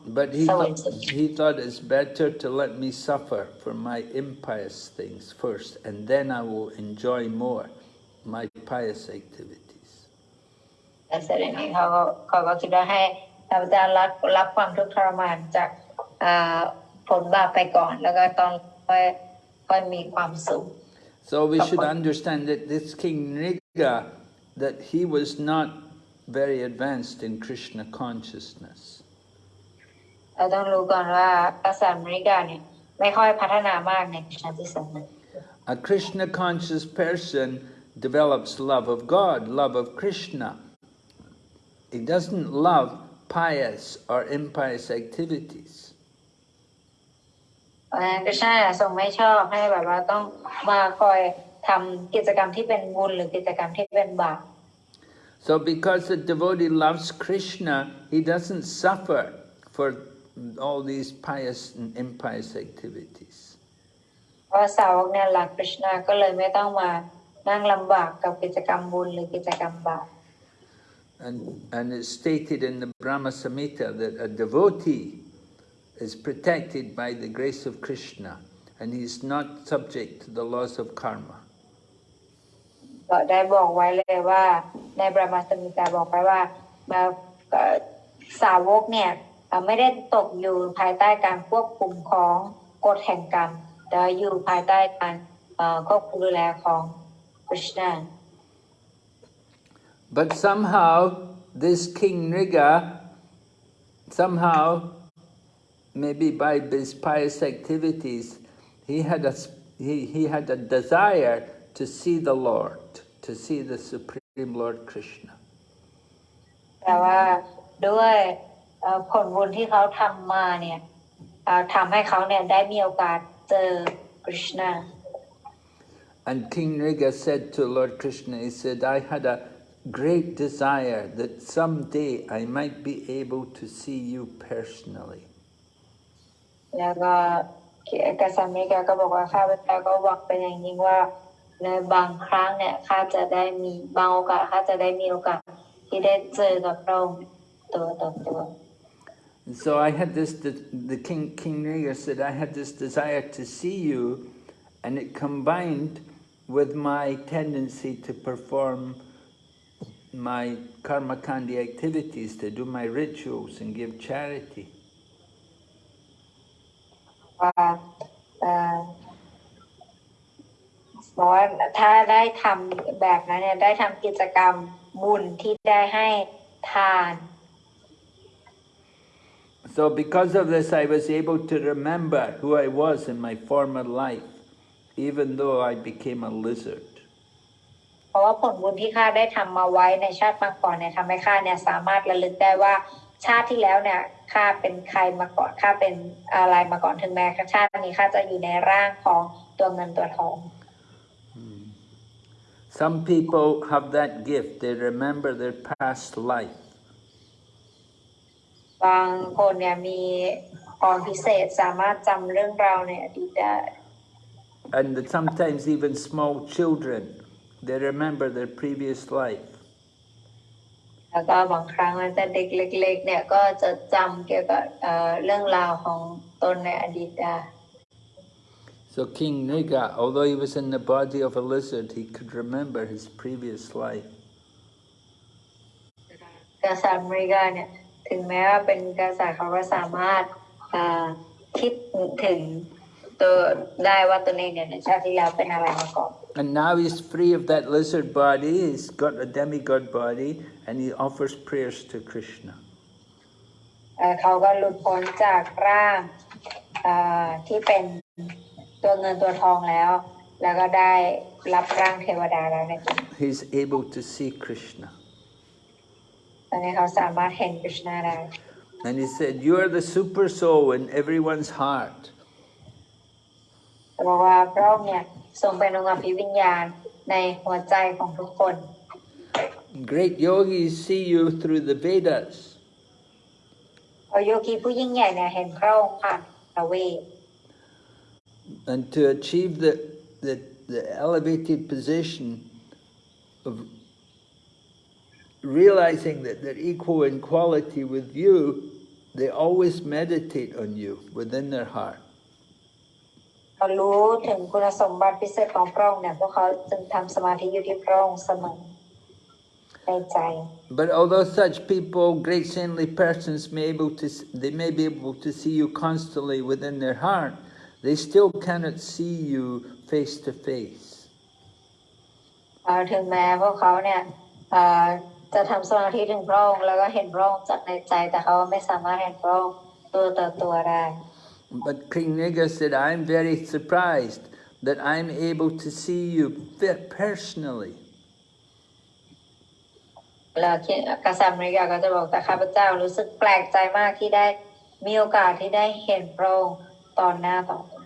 But he thought, he thought it's better to let me suffer for my impious things first and then I will enjoy more my pious activity แต่เสร็จอย่างนี้เขาก็เขาก็คิดว่าให้ข้าพเจ้ารับรับความทุกข์ทรมานจากเอ่อผลบาปไปก่อน แล้วก็ตอนค่อยค่อยมีความสุข So we Of should course. understand that this King Niga, that he was not very advanced in Krishna consciousness. เราต้องรู้ก่อนว่ากษัตริย์อเมริกาเนี่ยไม่ค่อยพัฒนามากในคริสตจิตศาสนา A Krishna conscious person develops love of God, love of Krishna. He doesn't love pious or impious activities. เพราะฉะนั้นก็ใช่ทรงไม่ชอบให้แบบว่าต้องมาคอยทำกิจกรรมที่เป็นบุญหรือกิจกรรมที่เป็นบาป So because the devotee loves Krishna, he doesn't suffer for all these pious and impious activities. เพราะสาวกเนี่ยรักคริชนาก็เลยไม่ต้องมานั่งลำบากกับกิจกรรมบุญหรือกิจกรรมบาป And, and it's stated in the Brahma Samhita that a devotee is protected by the grace of Krishna and he's not subject to the laws of karma. ก็ได้บอกไว้เลยว่าในบรมาสมิตาบอกไว้ว่าแบบเอ่อสาวกเนี่ยเอ่อไม่ได้ตกอยู่ภายใต้การควบคุมของกฎแห่งกรรมแต่อยู่ภายใต้การเอ่อควบคุมดูแลของคริชนา But somehow, this King Nriga, somehow, maybe by his pious activities, he had a, he, he had a desire to see the Lord, to see the Supreme Lord Krishna. Krishna. And King Nriga said to Lord Krishna, he said, I had a great desire that someday I might be able to see you personally. So I had this, the, the King, King Nriga said, I had this desire to see you, and it combined with my tendency to perform my karma kandi activities, to do my rituals and give charity. ว่าเอ่อบอกว่าถ้าได้ทำแบบนั้นเนี่ยได้ทำกิจกรรมบุญที่ได้ให้ทาน So because of this, I was able to remember who I was in my former life, even though I became a lizard. เพราะว่าผลบุญที่ข้าได้ทำมาไว้ในชาติมาก่อนเนี่ยทำให้ข้าเนี่ยสามารถระลึกได้ว่าชาติที่แล้วเนี่ยข้าเป็นใครมาก่อนข้าเป็นอะไรมาก่อนถึงแม้ชาตินี้ข้าจะอยู่ในร่างของตัวเงินตัวทอง Some people have that gift, they remember their past life. บางคนเนี่ยมีพรพิเศษสามารถจำเรื่องราวในอดีตได้ And that sometimes even small children, they remember their previous life. แล้วก็บางครั้งแต่เด็กเล็กๆเนี่ยก็จะจำเกี่ยวกับเอ่อเรื่องราวของตนในอดีตได้ So King Niga, although he was in the body of a lizard, he could remember his previous life. กษัตริย์อเมริกาเนี่ยถึงแม้ว่าเป็นกษัตริย์เขาก็สามารถเอ่อคิดถึงตัวได้ว่าตนเองเนี่ยในชาติที่แล้วเป็นอะไรมาก่อน And now he's free of that lizard body, he's got a demigod body, and he offers prayers to Krishna. เอ่อเขาก็หลุดพ้นจากร่างเอ่อที่เป็นตัวเงินตัวทองแล้ว แล้วก็ได้รับร่างเทวดาแล้วในที่นี้ He's able to see Krishna. ตอนนี้เขาสามารถเห็นกฤษณาได้ And he said, You are the super soul in everyone's heart. แต่บอกว่าพระองค์เนี่ยทรงเป็นองค์อภิวิญญาณในหัวใจของทุกคน Great yogis see you through the Vedas. พอโยคีผู้ยิ่งใหญ่เนี่ยเห็นพระองค์ผ่านพระเวท And to achieve the, the, the elevated position of realizing that they're equal in quality with you, they always meditate on you within their heart. เขารู้ถึงคุณสมบัติพิเศษของพระองค์เนี่ยพวกเขาจึงทำสมาธิอยู่ที่พระองค์เสมอในใจ But although such people, great saintly persons, may able to s- they may be able to see you constantly within their heart, they still cannot see you face to face. เอ่อถึงแม้พวกเขาเนี่ยเอ่อจะทำสมาธิถึงพระองค์แล้วก็เห็นพระองค์จากในใจแต่เขาไม่สามารถเห็นพระองค์ตัวต่อตัวได้ But King Nriga said, I'm very surprised that I'm able to see you personally. แล้วกษัตริย์นิกาก็จะบอกแต่ข้าพเจ้ารู้สึกแปลกใจมากที่ได้มีโอกาสที่ได้เห็นพระองค์ต่อหน้าต่อตา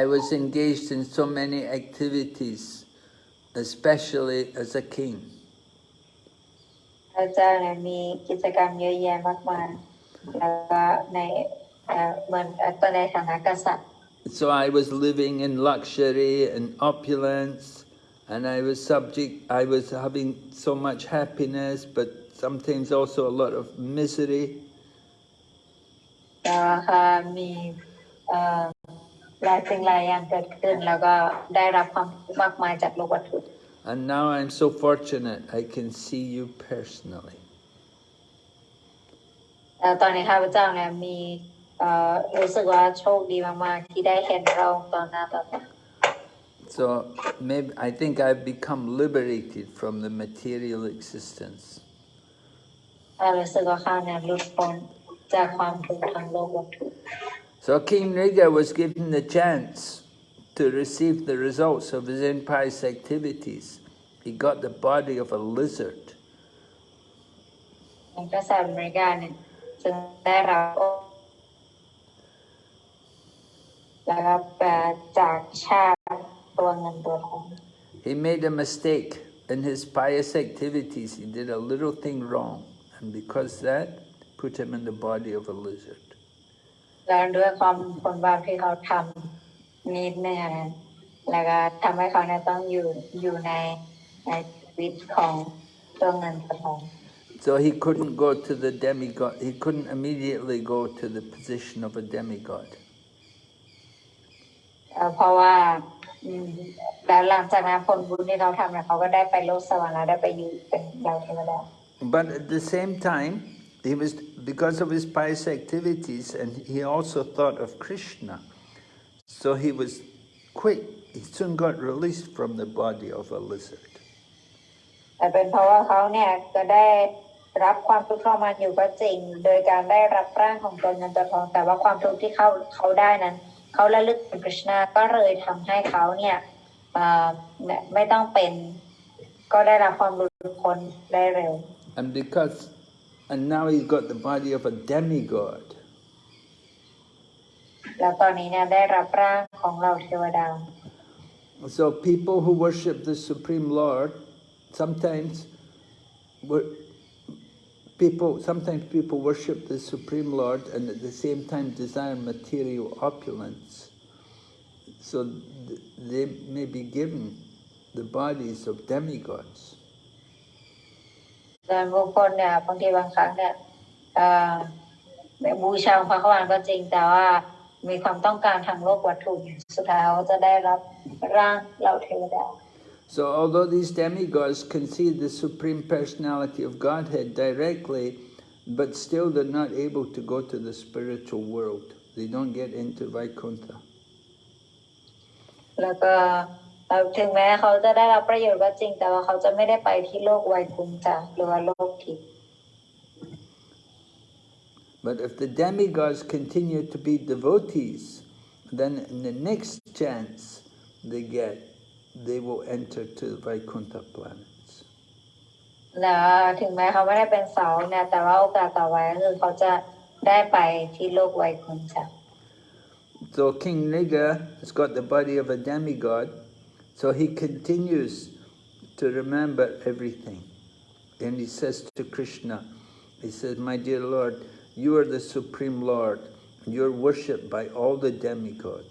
I was engaged in so many activities, especially as a king. พระเจ้ามีกิจกรรมเยอะแยะมากมายแล้วก็ใน เอ่อเหมือนเอ่อตอนในฐานะกษัตริย์ So I was living in luxury and opulence, and I was subject, I was having so much happiness, but sometimes also a lot of misery. แล้วก็มีเอ่อหลายสิ่งหลายอย่างเกิดขึ้น แล้วก็ได้รับความทุกข์มากมายจากโลกวัตถุ And now I'm so fortunate I can see you personally. แล้วตอนนี้ข้าพเจ้าเนี่ยมีเอ่อ so maybe I think I've become liberated from the material existence. So King Nriga was given the chance to receive the results of his impious activities. He got the body of a lizard. แล้วก็แปลจากชาติตัวเงินตัวทอง He made a mistake in his pious activities. He did a little thing wrong, and because that, put him in the body of a lizard. แล้วด้วยความผลบาปที่เขาทำนิดนึงนะแล้วก็ทำให้เขาเนี่ยต้องอยู่อยู่ในในชีวิตของตัวเงินตัวทอง So he couldn't go to the demigod, he couldn't immediately go to the position of a demigod. เอ่อเพราะว่าอืมแล้วหลังจากนั้นผลบุญที่เขาทำเนี่ยเขาก็ได้ไปโลกสวรรค์แล้วได้ไปอยู่เป็นดาวเทวดา But at the same time, he was because of his pious activities, and he also thought of Krishna. So he was quick. He soon got released from the body of a lizard. แต่เป็นเพราะว่าเขาเนี่ยก็ได้รับความทุกข์ทรมานอยู่ก็จริง โดยการได้รับร่างของตัวเงินตัวทองแต่ว่าความทุกข์ที่เขาเขาได้นั้น เขาระลึกถึงกฤษณาก็เลยทำให้เขาเนี่ยเอ่อไม่ต้องเป็นก็ได้รับความหลุดพ้นได้เร็ว And because, and now he's got the body of a demigod. แล้วตอนนี้เนี่ยได้รับร่างของเราเทวดา So people who worship the Supreme Lord, sometimes wor- people sometimes people worship the Supreme Lord and at the same time desire material opulence. So th- they may be given the bodies of demigods. ส่วนบุคคลเนี่ยบางทีบางครั้งเนี่ยเอ่อบูชาพระขวานก็จริง แต่ว่ามีความต้องการทางโลกวัตถุสุดท้ายเขาจะได้รับร่างเราเทวดา So although these demigods can see the Supreme Personality of Godhead directly, but still they're not able to go to the spiritual world. They don't get into Vaikuntha. แล้วก็เอ่อถึงแม้เขาจะได้รับประโยชน์ก็จริง แต่ว่าเขาจะไม่ได้ไปที่โลกไวคุนจาหรือว่าโลกทิพย์ But if the demigods continue to be devotees, then in the next chance they get, they will enter to the Vaikuntha planets. So King Nriga has got the body of a demigod, so he continues to remember everything. And he says to Krishna, he says, My dear Lord, you are the Supreme Lord, and you're worshipped by all the demigods.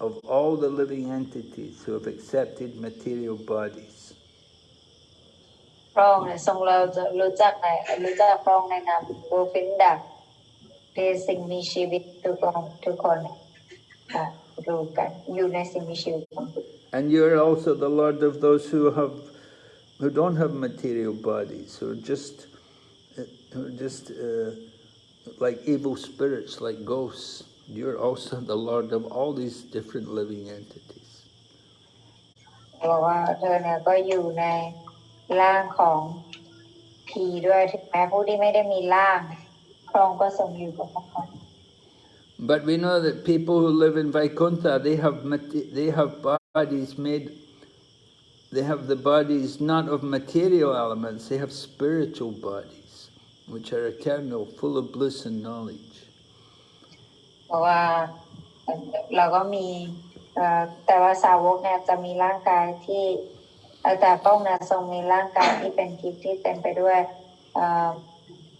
of all the living entities who have accepted material bodies. And you are also the Lord of those who have who don't have material bodies, who are just who are just uh, like evil spirits, like ghosts. You're also the Lord of all these different living entities. บอกว่าเธอเนี่ยก็อยู่ในร่างของผีด้วยถึงแม้ผู้ที่ไม่ได้มีร่างพระองค์ก็ทรงอยู่กับพวกเขา But we know that people who live in Vaikuntha, they have mate- they have bodies made. They have the bodies not of material elements; they have spiritual bodies, which are eternal, full of bliss and knowledge. เพราะว่าเราก็มีแต่ว่าสาวกเนี่ยจะมีร่างกายที่อ่อแต่พระองนี่ยทรงมีร่างกายที่เป็นทิพย์ที่เต็มไปด้วย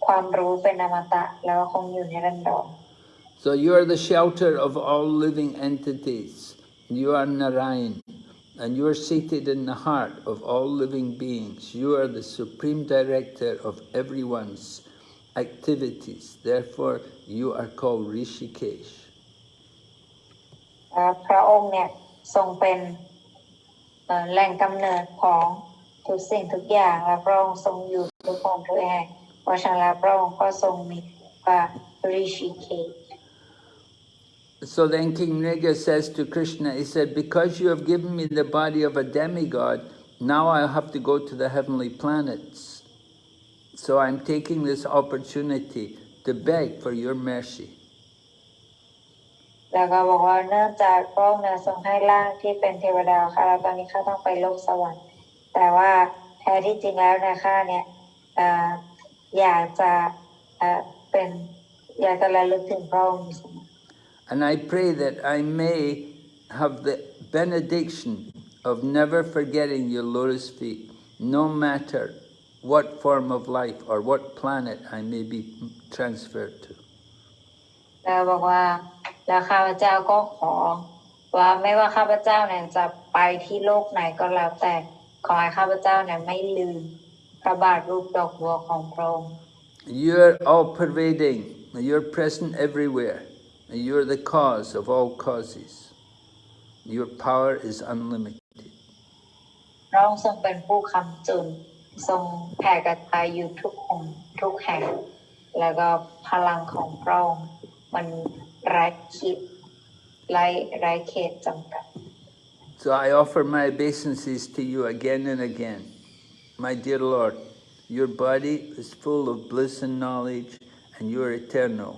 ความรู้เป็นอมตะแล้วก็คงอยู่ในรันดร So you are the shelter of all living entities. You are Narayan, and you are seated in the heart of all living beings. You are the supreme director of everyone's activities. Therefore, you are called Rishikesh. พระองค์เนี่ยทรงเป็นแหล่งกำเนิดของทุกสิ่งทุกอย่างและพระองค์ทรงอยู่ทุกของทุกแห่งเพราะฉะนั้นพระองค์ก็ทรงมีว่าริชิเค So then King Nriga says to Krishna, he said, because you have given me the body of a demigod, now I have to go to the heavenly planets. So I'm taking this opportunity to beg for your mercy. แล้วก็บอกว่าเนื่องจากพระองค์เนี่ยทรงให้ร่างที่เป็นเทวดาค่ะแล้วตอนนี้ข้าต้องไปโลกสวรรค์ แต่ว่าแท้ที่จริงแล้วเนะข้าเนี่ยเอ่ออยากจะเอ่อเป็นอยากจะระลึกถึงพระองค์อยู่เสมอ And I pray that I may have the benediction of never forgetting your lotus feet, no matter what form of life or what planet I may be transferred to. แล้วบอกว่าแล้วข้าพเจ้าก็ขอ ว่าไม่ว่าข้าพเจ้าเนี่ยจะไปที่โลกไหนก็แล้วแต่ขอให้ข้าพเจ้าเนี่ยไม่ลืมพระบาทรูปดอกบัวของพระองค์ You're all pervading, you're present everywhere, you're the cause of all causes. Your power is unlimited. พระองค์ทรงเป็นผู้คำจุนทรงแผ่กระจายอยู่ทุกองค์ทุกแห่ง แล้วก็พลังของพระองค์มันไร้คิดไร้ไร้เขตจำกัด So I offer my obeisances to you again and again. My dear Lord, your body is full of bliss and knowledge, and you are eternal.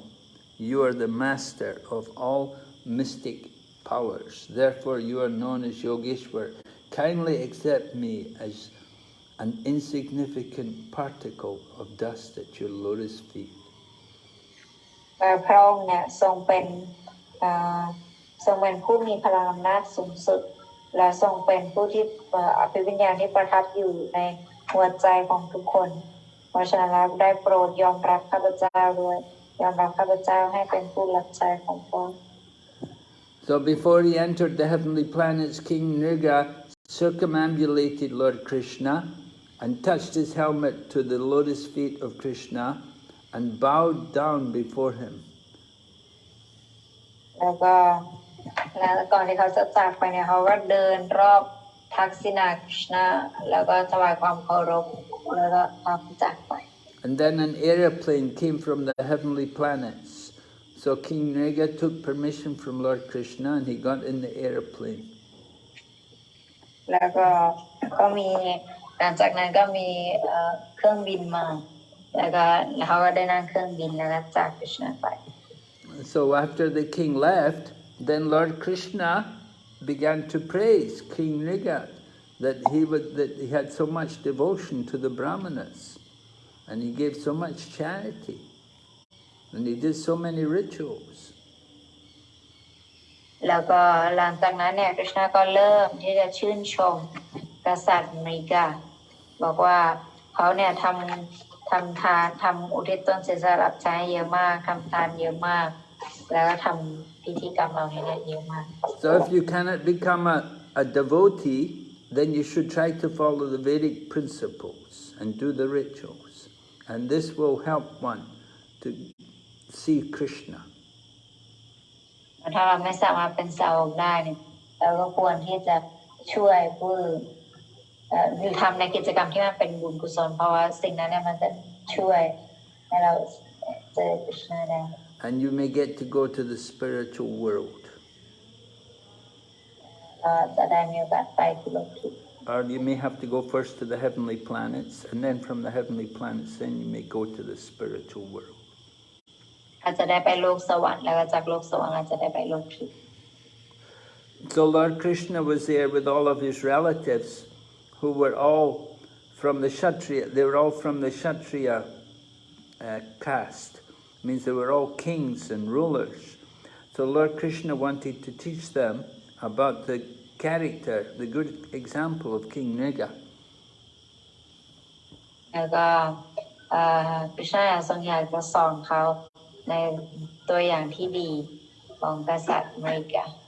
You are the master of all mystic powers. Therefore, you are known as Yogeshwar. Kindly accept me as an insignificant particle of dust at your lotus feet. แต่พระองค์เนี่ยทรงเป็นเอ่อทรงเป็นผู้มีพลังอำนาจสูงสุด และทรงเป็นผู้ที่เอ่ออภิวิญญาณที่ประทับอยู่ในหัวใจของทุกคน เพราะฉะนั้นแล้วได้โปรดยอมรับข้าพเจ้าด้วยยอมรับข้าพเจ้าให้เป็นผู้รับใช้ของพระองค์ So before he entered the heavenly planets, King Nriga circumambulated Lord Krishna and touched his helmet to the lotus feet of Krishna and bowed down before him. And then an aeroplane came from the heavenly planets. So King Nriga took permission from Lord Krishna and he got in the aeroplane. หลังจากนั้นก็มีเอ่อเครื่องบินมา แล้วก็แล้วเขาก็ได้นั่งเครื่องบินแล้วก็จากคริชนาไป So after the king left, then Lord Krishna began to praise King Nriga that he would, that he had so much devotion to the brahmanas and he gave so much charity and he did so many rituals. แล้วก็หลังจากนั้นเนี่ยคริชนาก็เริ่มที่จะชื่นชมกษัตริย์อเมริกา บอกว่าเขาเนี่ยทำทำทานทำอุทิศตนเสียสละใช้เยอะมากทำทานเยอะมาก แล้วก็ทำพิธีกรรมเหล่านี้เนี่ยเยอะมาก So if you cannot become a, a devotee, then you should try to follow the Vedic principles and do the rituals. And this will help one to see Krishna. ถ้าเราไม่สามารถเป็นสาวกได้เนี่ยเราก็ควรที่จะช่วยผู้ อื่นเอ่อหรือทำในกิจกรรมที่มันเป็นบุญกุศลเพราะว่าสิ่งนั้นเนี่ยมันจะช่วยให้เราเจอคริชนาได้ And you may get to go to the spiritual world. ก็จะได้มีโอกาสไปที่โลกทิพย์ Or you may have to go first to the heavenly planets, and then from the heavenly planets, then you may go to the spiritual world. อาจจะได้ไปโลกสวรรค์แล้วก็จากโลกสวรรค์อาจจะได้ไปโลกทิพย์ So Lord Krishna was there with all of his relatives, who were all from the Kshatriya, they were all from the Kshatriya uh, caste. It means they were all kings and rulers. So Lord Krishna wanted to teach them about the character, the good example of King Nriga. Krishna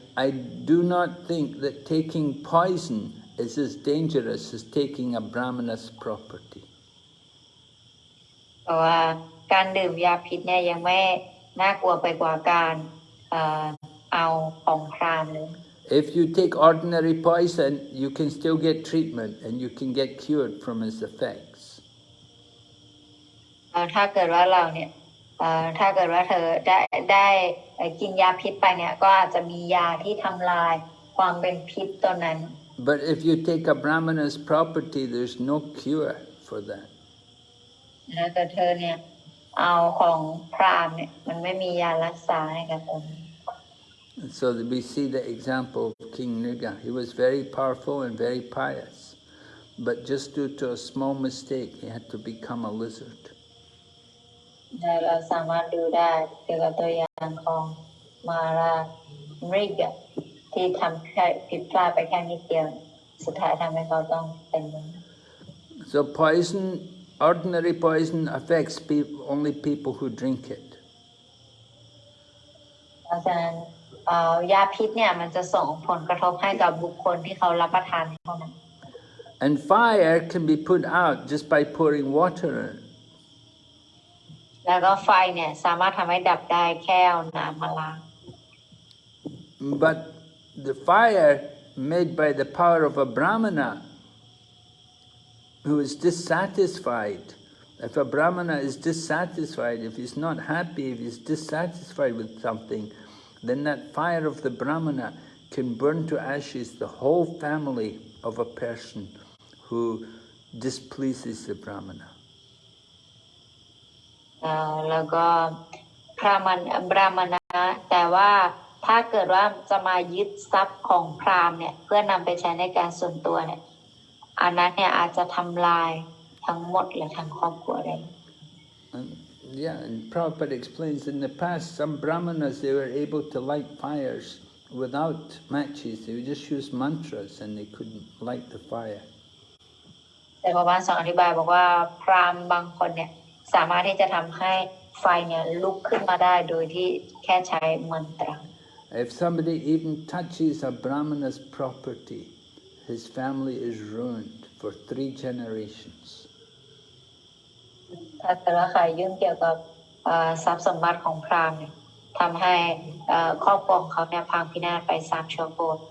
I do not think that taking poison is as dangerous as taking a brahmana's property. เพราะว่าการดื่มยาพิษเนี่ยยังไม่น่ากลัวไปกว่าการเอ่อเอาของพราหมณ์เลย If you take ordinary poison, you can still get treatment and you can get cured from its effects. เอ่อถ้าเกิดว่าเราเนี่ยเอ่อ ถ้าเกิดว่าเธอได้ได้เอ่อกินยาพิษไปเนี่ยก็อาจจะมียาที่ทำลายความเป็นพิษตัวนั้น But if you take a brahmana's property, there's no cure for that. นะแต่เธอเนี่ยเอาของพราหมณ์เนี่ยมันไม่มียารักษาให้กับตรงนี้ And so that we see the example of King Nuga. He was very powerful and very pious. But just due to a small mistake, he had to become a lizard. นะเราสามารถดูได้เกี่ยวกับตัวอย่างของมาราเริกอะที่ทำแค่ผิดพลาดไปแค่นิดเดียว สุดท้ายทำให้เขาต้องเป็นอย่างนี้ So poison, ordinary poison affects peop only people who drink it. เพราะฉะนั้นเอ่อยาพิษเนี่ยมันจะส่งผลกระทบให้กับบุคคลที่เขารับประทานเท่านั้น And fire can be put out just by pouring water in it. แล้วก็ไฟเนี่ยสามารถทำให้ดับได้แค่เอาน้ำมาล้าง But the fire made by the power of a brahmana who is dissatisfied, if a brahmana is dissatisfied, if he's not happy, if he's dissatisfied with something, then that fire of the brahmana can burn to ashes the whole family of a person who displeases the brahmana. เอ่อแล้วก็พระมันบรามณะแต่ว่าถ้าเกิดว่าจะมายึดทรัพย์ของพราหมณ์เนี่ย เพื่อนำไปใช้ในการส่วนตัวเนี่ยอันนั้นเนี่ยอาจจะทำลายทั้งหมดหรือทั้งครอบครัวได้ And yeah, and Prabhupada explains in the past, some brahmanas, they were able to light fires without matches. They would just use mantras and they couldn't light the fire. แต่พระบาสอนอธิบายบอกว่าพราหมณ์บางคนเนี่ย สามารถที่จะทำให้ไฟเนี่ยลุกขึ้นมาได้โดยที่แค่ใช้มันตรา If somebody even touches a brahmana's property, his family is ruined for three generations. ถ้าเกิดว่าใครยุ่งเกี่ยวกับเอ่อทรัพย์สมบัติของพราหมณ์เนี่ยทำให้เอ่อครอบครัวของเขาเนี่ยพังพินาศไปสามชั่วโคตร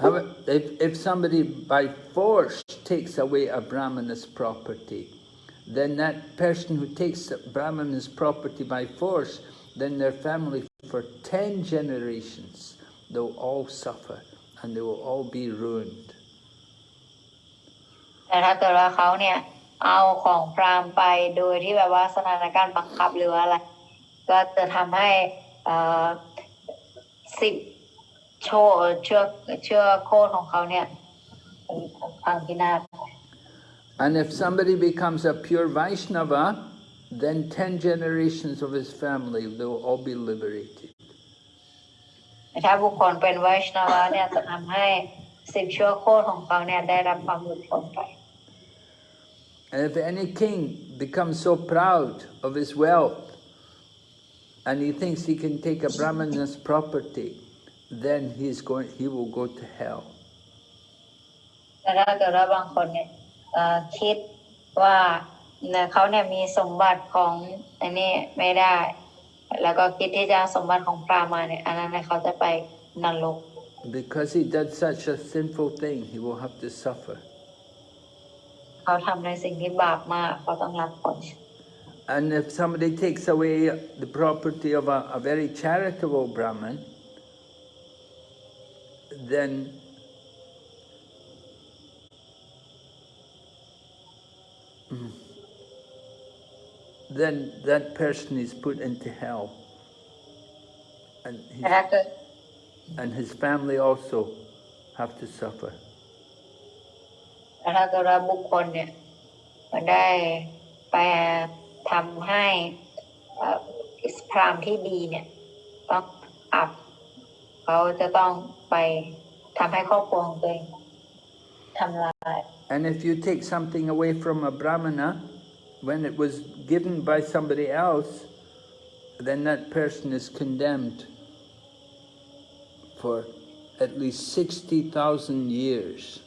However, if, if somebody by force takes away a brahmana's property, then that person who takes a brahmana's property by force, then their family for 10 generations, they'll all suffer and they will all be ruined. แต่ถ้าเกิดว่าเขาเนี่ยเอาของพราหมณ์ไปโดยที่แบบว่าสถานการณ์บังคับหรือว่าอะไร ก็จะทำให้เอ่อสิบโชเชือกเชือกโคตรของเขาเนี่ยพังพินาศ And if somebody becomes a pure Vaishnava, then 10 generations of his family, they will all be liberated. ถ้าบุคคลเป็นไวชนาวะเนี่ยจะทำให้สิบชั่วโคตรของเขาเนี่ยได้รับความหลุดพ้นไป And if any king becomes so proud of his wealth and he thinks he can take a Brahmana's property, then he's going, he will go to hell. แต่ถ้าเกิดว่าบางคนเนี่ยเอ่อ คิดว่าเนี่ยเขาเนี่ยมีสมบัติของอันนี้ไม่ได้ แล้วก็คิดที่จะเอาสมบัติของพราหมณ์มาเนี่ยอันนั้นเนี่ยเขาจะไปนรก Because he did such a sinful thing, he will have to suffer. เขาทำในสิ่งที่บาปมากเขาต้องรับผล And if somebody takes away the property of a, a very charitable Brahmin, then then that person is put into hell. And his, แต่ถ้าเกิด and his family also have to suffer. แต่ถ้าเกิดว่าบุคคลเนี่ยมันได้ไปทำให้เอ่อพราหมณ์ที่ดีเนี่ยต้องอับเขาจะต้องไปทำให้ครอบครัวของตัวเองทำลาย And if you take something away from a brahmana, when it was given by somebody else, then that person is condemned for at least 60,000 years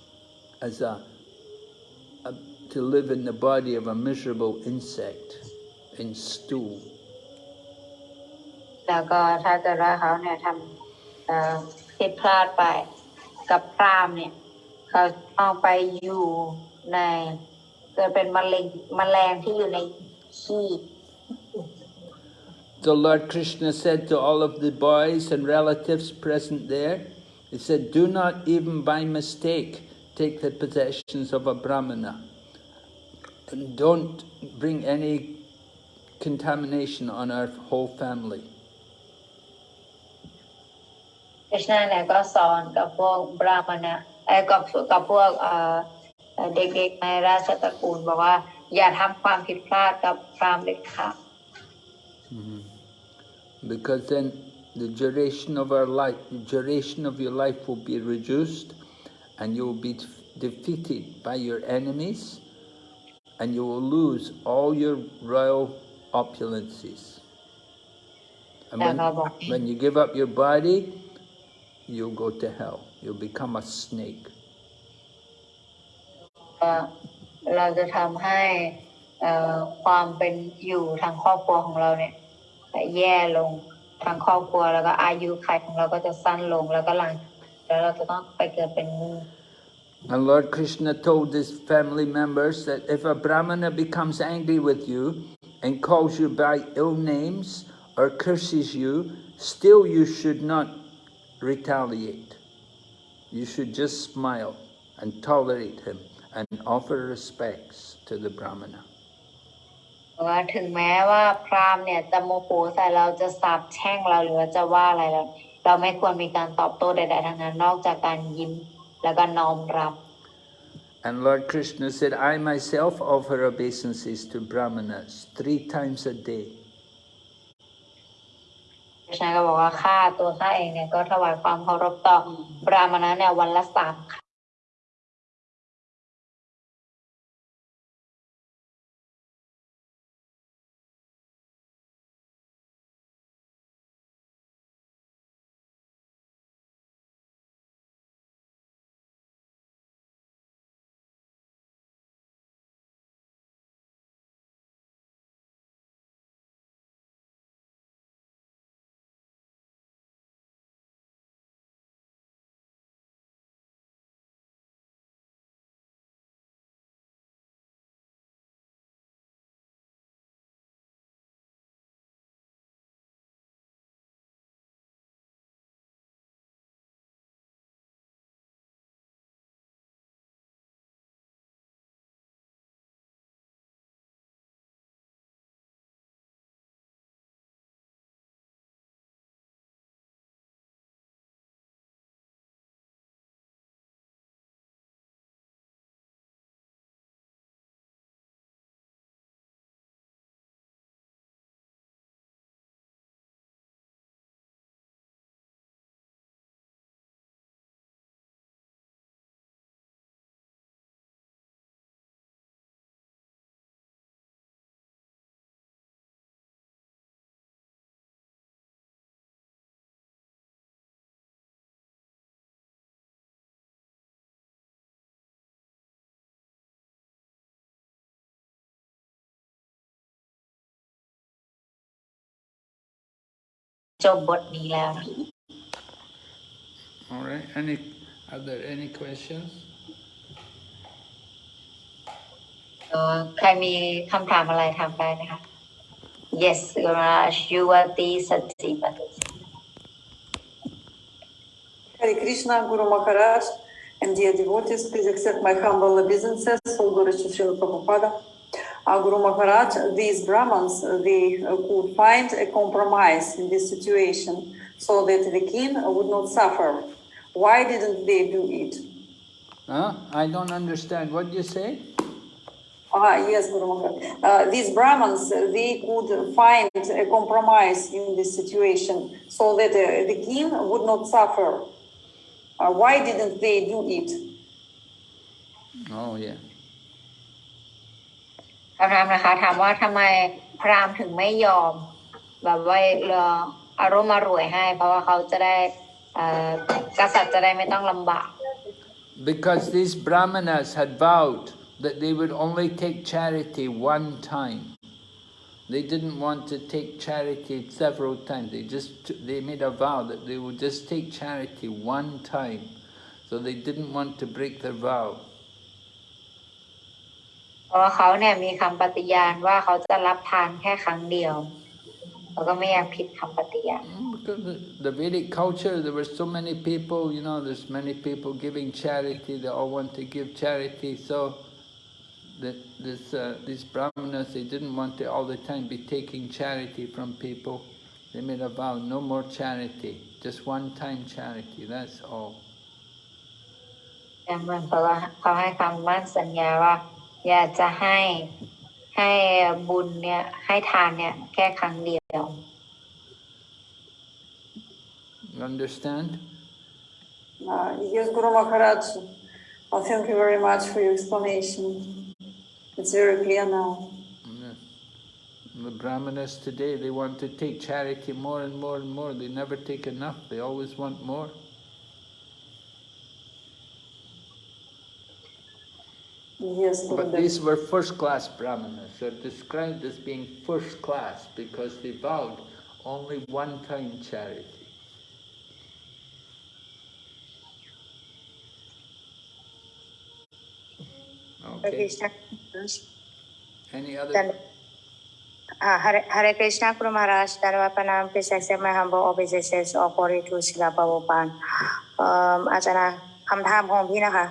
as a, a, to live in the body of a miserable insect in stool. แล้วก็ถ้าเกิดว่าเขาเนี่ยทำเอ่อผิดพลาดไปกับพรามเนี่ย เขาต้องไปอยู่ในเกิดเป็นมะเร็งแมลงที่อยู่ในขี้ So Lord Krishna said to all of the boys and relatives present there, he said, do not even by mistake take the possessions of a brahmana. And don't bring any contamination on our whole family. คริชนาเนี่ยก็สอนกับพวกบราหมณะ เอ้ยกับกับพวกเอ่อเอ่อเด็กๆในราชตระกูลบอกว่า อย่าทำความผิดพลาดกับพรามเด็ดขาด Because then the duration of our life, the duration of your life will be reduced and you will be defeated by your enemies and you will lose all your royal opulences. And when, when you give up your body, you'll go to hell. You'll become a snake. เอ่อเราจะทำให้เอ่อความเป็นอยู่ทางครอบครัวของเราเนี่ยแย่ลงทางครอบครัวแล้วก็อายุขัยของเราก็จะสั้นลงแล้วก็หลังแล้วเราจะต้องไปเกิดเป็นงู And Lord Krishna told his family members that if a brahmana becomes angry with you and calls you by ill names or curses you, still you should not retaliate. You should just smile and tolerate him and offer respects to the brahmana. ว่าถึงแม้ว่าพราหมณ์เนี่ยจะโมโหใส่เราจะสาบแช่งเราหรือว่าจะว่าอะไรเราเราไม่ควรมีการตอบโต้ใดๆทั้งนั้นนอกจากการยิ้มแล้วก็น้อมรับ And Lord Krishna said, I myself offer obeisances to brahmanas three times a day. คริชนาก็บอกว่าข้าตัวข้าเองเนี่ยก็ถวายความเคารพต่อ บราหมณะเนี่ยวันละสามค จบบทนี้แล้วนะ All right. Any are there any questions? เอ่อใครมีคำถามอะไรถามได้นะคะ Yes ราชยุวตีสติปฏิ Hare Krishna, Guru Maharaj, and dear devotees, please accept my humble obeisances, all glory to Srila Prabhupada. Uh, Guru Maharaj, these Brahmins, uh, they could find a compromise in this situation so that the king would not suffer. Why didn't they do it? Huh? I don't understand. What do you say? Ah, yes, Guru Maharaj. Uh, these Brahmins, they could find a compromise in this situation so that uh, the king would not suffer. Uh, why didn't they do it? Oh, yeah. คำถามนะคะ ถามว่าทำไมพราหมณ์ถึงไม่ยอม แบบว่าเรออารมณ์มารวยให้ เพราะว่าเขาจะได้กษัตริย์จะได้ไม่ต้องลำบาก Because these brahmanas had vowed that they would only take charity one time. They didn't want to take charity several times. They just they made a vow that they would just take charity one time. So they didn't want to break their vow. เพราะว่าเขาเนี่ยมีคำปฏิญาณว่าเขาจะรับทานแค่ครั้งเดียวแล้วก็ไม่อยากผิดคำปฏิญาณ Mm, Because the, the Vedic culture, there were so many people, you know, there's many people giving charity, they all want to give charity, so that this, uh, these brahmanas, they didn't want to all the time be taking charity from people. They made a vow, no more charity, just one time charity, that's all. แต่เหมือนกับว่าเขาให้คำมั่นสัญญาว่า อยากจะให้ให้บุญเนี่ยให้ทานเนี่ยแค่ครั้งเดียว You understand? Uh, yes, Guru Maharaj. Well, thank you very much for your explanation. It's very clear now. Yeah. The brahmanas today, they want to take charity more and more and more. They never take enough, they always want more. Yes, But Gurudev. these were first-class brahmanas. They're described as being first-class because they vowed only one-time charity. Okay. Krishna. Any other? Then, uh, Hare, Hare Krishna Guru Maharaj, Dharmapanam, please accept my humble obeisances of glory to Srila Prabhupada. เอิ่มอาจารย์นะคำถามของพี่นะคะ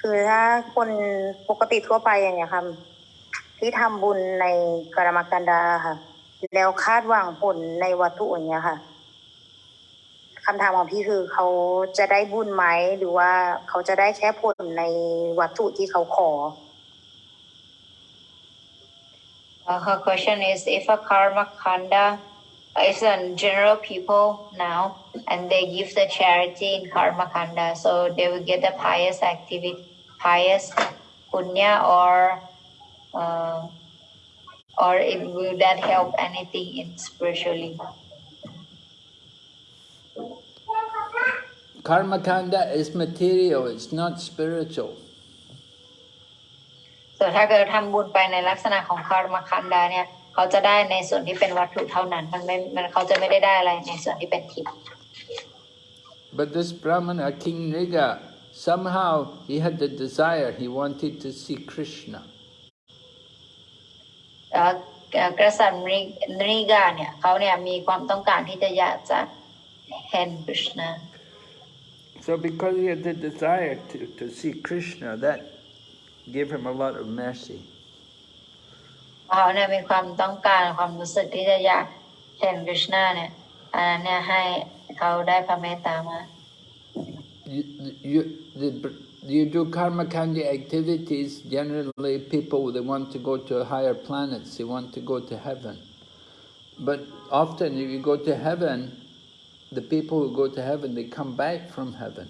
คือถ้าคนปกติทั่วไปอย่างเงี้ยค่ะที่ทำบุญในกรรมกันดาค่ะ แล้วคาดหวังผลในวัตถุอย่างเงี้ยค่ะคำถามของพี่คือเขาจะได้บุญไหมหรือว่าเขาจะได้แค่ผลในวัตถุที่เขาขอ Uh, her question is if a karma kanda is on general people now and they give the charity in karma kanda so they will get the pious activity pious punya or uh, or it will that help anything in spiritually Karma kanda is material, it's not spiritual. ส่วนถ้าเกิดทำบุญไปในลักษณะของคารมาคันดาเนี่ยเขาจะได้ในส่วนที่เป็นวัตถุเท่านั้นมันไม่มันเขาจะไม่ได้ได้อะไรในส่วนที่เป็นทิพย์ But this brahmana, King Niga, somehow he had the desire, he wanted to see Krishna. เอ่อเอ่อกษัตริย์นินิกาเนี่ยเขาเนี่ยมีความต้องการที่จะอยากจะเห็นคริชนา So because he had the desire to, to see Krishna, that gave him a lot of mercy. เขาเนี่ยมีความต้องการความรู้สึกที่จะอยากเห็นคริชนาเนี่ยอันนั้นเนี่ยให้เขาได้พระเมตตามา You, the, you do karma kandi activities, generally people, they want to go to higher planets, they want to go to heaven. But often if you go to heaven, the people who go to heaven, they come back from heaven.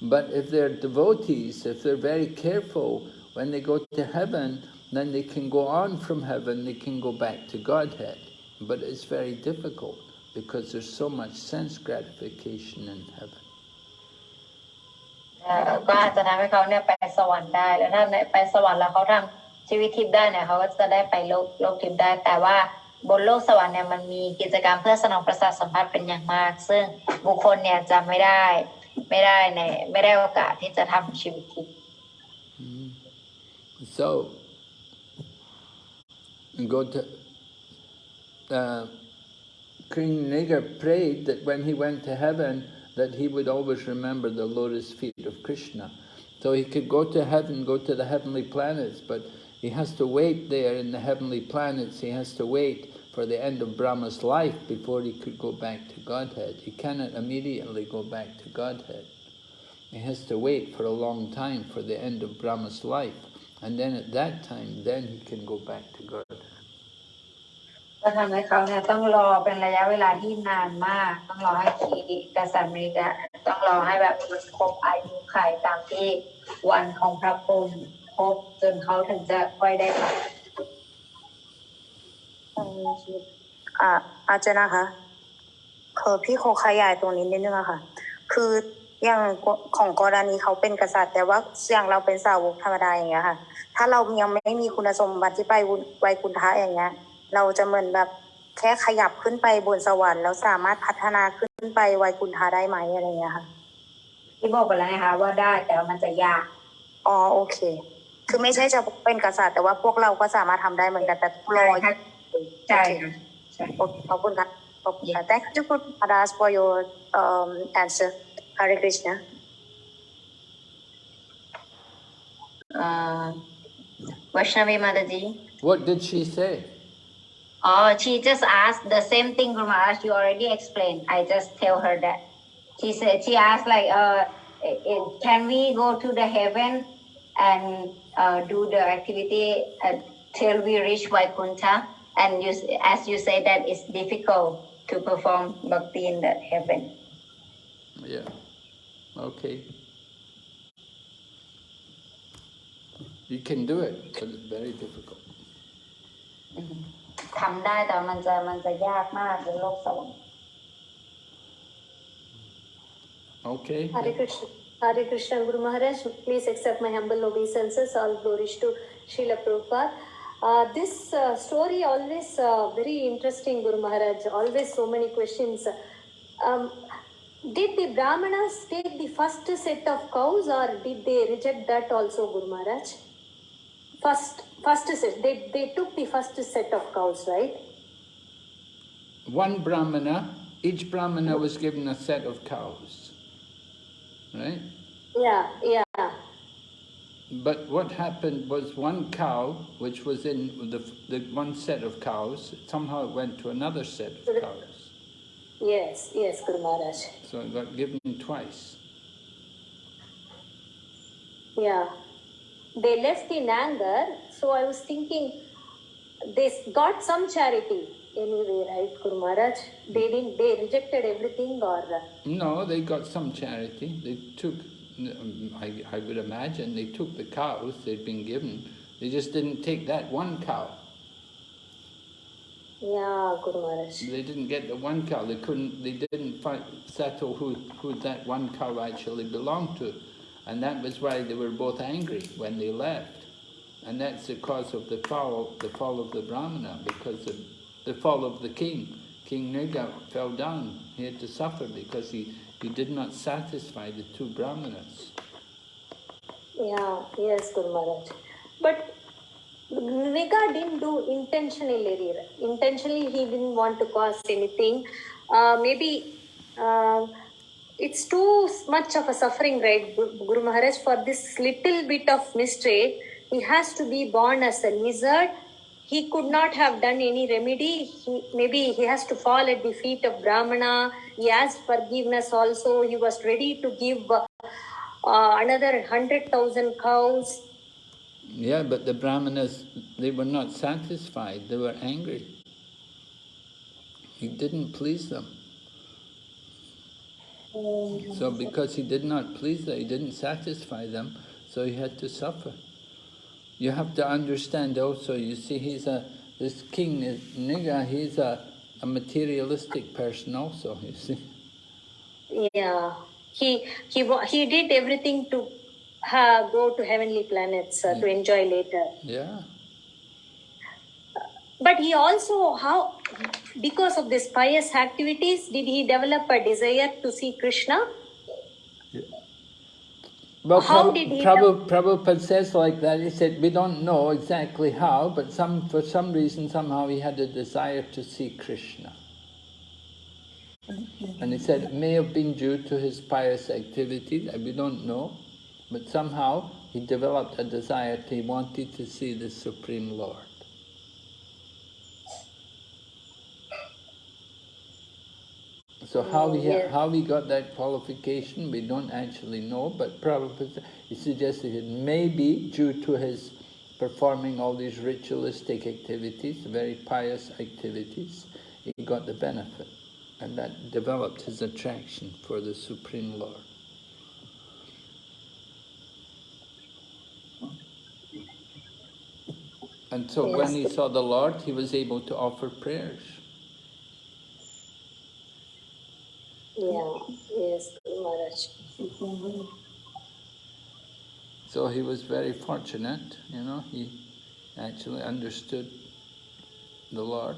But if they're devotees, if they're very careful, when they go to heaven, then they can go on from heaven, they can go back to Godhead. But it's very difficult because there's so much sense gratification in heaven. ก็อาจจะทำให้เขาเนี่ยไปสวรรค์ได้ แล้วถ้าไปสวรรค์แล้วเขาทำชีวิตทิพย์ได้เนี่ยเขาก็จะได้ไปโลกโลกทิพย์ได้ แต่ว่าบนโลกสวรรค์เนี่ยมันมีกิจกรรมเพื่อสนองประสาทสัมผัสเป็นอย่างมาก ซึ่งบุคคลเนี่ยจะไม่ได้ไม่ได้ในไม่ได้โอกาสที่จะทำชีวิตทิพย์ So, go to, uh, King Naga prayed that when he went to heaven, that he would always remember the lotus feet of Krishna. So he could go to heaven, go to the heavenly planets, but he has to wait there in the heavenly planets, he has to wait for the end of Brahma's life before he could go back to Godhead. He cannot immediately go back to Godhead. He has to wait for a long time for the end of Brahma's life. And then at that time, then he can go back to God. ก็ทำให้เขาเนี่ยต้องรอเป็นระยะเวลาที่นานมาก ต้องรอให้ขีกษัตริย์อเมริกาต้องรอให้แบบมันครบอายุไขตามที่วันของพระพรหมครบจนเขาถึงจะค่อยได้ไปอ่าอาจารย์นะคะคือพี่โคขยายตรงนี้นิดนึงอะค่ะ คืออย่างของกรณีเขาเป็นกษัตริย์ แต่ว่าอย่างเราเป็นสาวกธรรมดาอย่างเงี้ยค่ะ ถ้าเรายังไม่มีคุณสมบัติที่ไปไวยกุณฑะอย่างเงี้ย เราจะเหมือนแบบแค่ขยับขึ้นไปบนสวรรค์แล้วสามารถพัฒนาขึ้นไปไวยกุณฑะได้ไหมอะไรเงี้ยค่ะที่บอกไปแล้วนะคะว่าได้แต่ว่ามันจะยากอ๋อโอเค คือไม่ใช่จะเป็นกษัตริย์แต่ว่าพวกเราก็สามารถทำได้เหมือนกันแต่รอใช่ค่ะใช่โอเคขอบคุณค่ะขอบคุณค่ะ Thank you for Adas for your um, answer Hare Krishna เอ่อวัชนาวีมาตาจี What did she say? Oh, she just asked the same thing from us. You already explained. I just tell her that. She said she asked like, uh, can we go to the heaven and uh, do the activity uh, till we reach Vaikuntha? And you, as you say that it's difficult to perform bhakti in the heaven. Yeah. Okay. You can do it, but it's very difficult. ทำได้แต่มันจะมันจะยากมากในโลกสวรรค์ Okay. Hare Krishna. Hare Krishna Guru Maharaj, please accept my humble obeisances. All glories to Srila Prabhupada. Uh, this uh, story always uh, very interesting, Guru Maharaj. Always so many questions. Um, did the Brahmanas take the first set of cows or did they reject that also, Guru Maharaj? First, first set. They, they took the first set of cows, right? One brahmana, each brahmana was given a set of cows. Right? Yeah, yeah. But what happened was one cow, which was in the, the one set of cows, somehow it went to another set of cows. Yes, yes, Guru Maharaj. So it got given twice. Yeah. They left in anger, so I was thinking they got some charity anyway, right, Guru Maharaj? They didn't, they rejected everything or. No, they got some charity. They took, I, I would imagine, they took the cows they'd been given. They just didn't take that one cow. Yeah, Guru Maharaj. They didn't get the one cow. They couldn't. They didn't find, settle who who that one cow actually belonged to, and that was why they were both angry when they left. And that's the cause of the fall, the fall of the brahmana, because of the fall of the king. King Nriga fell down. He had to suffer because he, he did not satisfy the two brahmanas. Yeah, yes, Guru. But Nriga didn't do intentionally. Intentionally, he didn't want to cause anything. Uh, maybe uh, it's too much of a suffering, right, Guru Maharaj? For this little bit of mistake, he has to be born as a lizard. He could not have done any remedy. He, maybe he has to fall at the feet of Brahmana. He asked forgiveness also. He was ready to give uh, another hundred thousand cows. Yeah, but the brahmanas, they were not satisfied. They were angry. He didn't please them. So because he did not please them, he didn't satisfy them, so he had to suffer. You have to understand also, you see, he's a, this king, is Nriga, he's a, a materialistic person also, you see. Yeah, he he he did everything to uh, go to heavenly planets uh, to enjoy later. Yeah. But he also how because of these pious activities did he develop a desire to see Krishna? Well, How did he Prabhu- Prabhupada says like that, he said, we don't know exactly how, but some for some reason, somehow he had a desire to see Krishna. And he said it may have been due to his pious activities, we don't know, but somehow he developed a desire, he wanted to see the Supreme Lord. So how he, how he got that qualification, we don't actually know, but Prabhupada, he suggested it may be due to his performing all these ritualistic activities, very pious activities, he got the benefit. And that developed his attraction for the Supreme Lord. And so when he saw the Lord, he was able to offer prayers. Yeah, yes, Maharaj. So he was very fortunate, you know, he actually understood the Lord.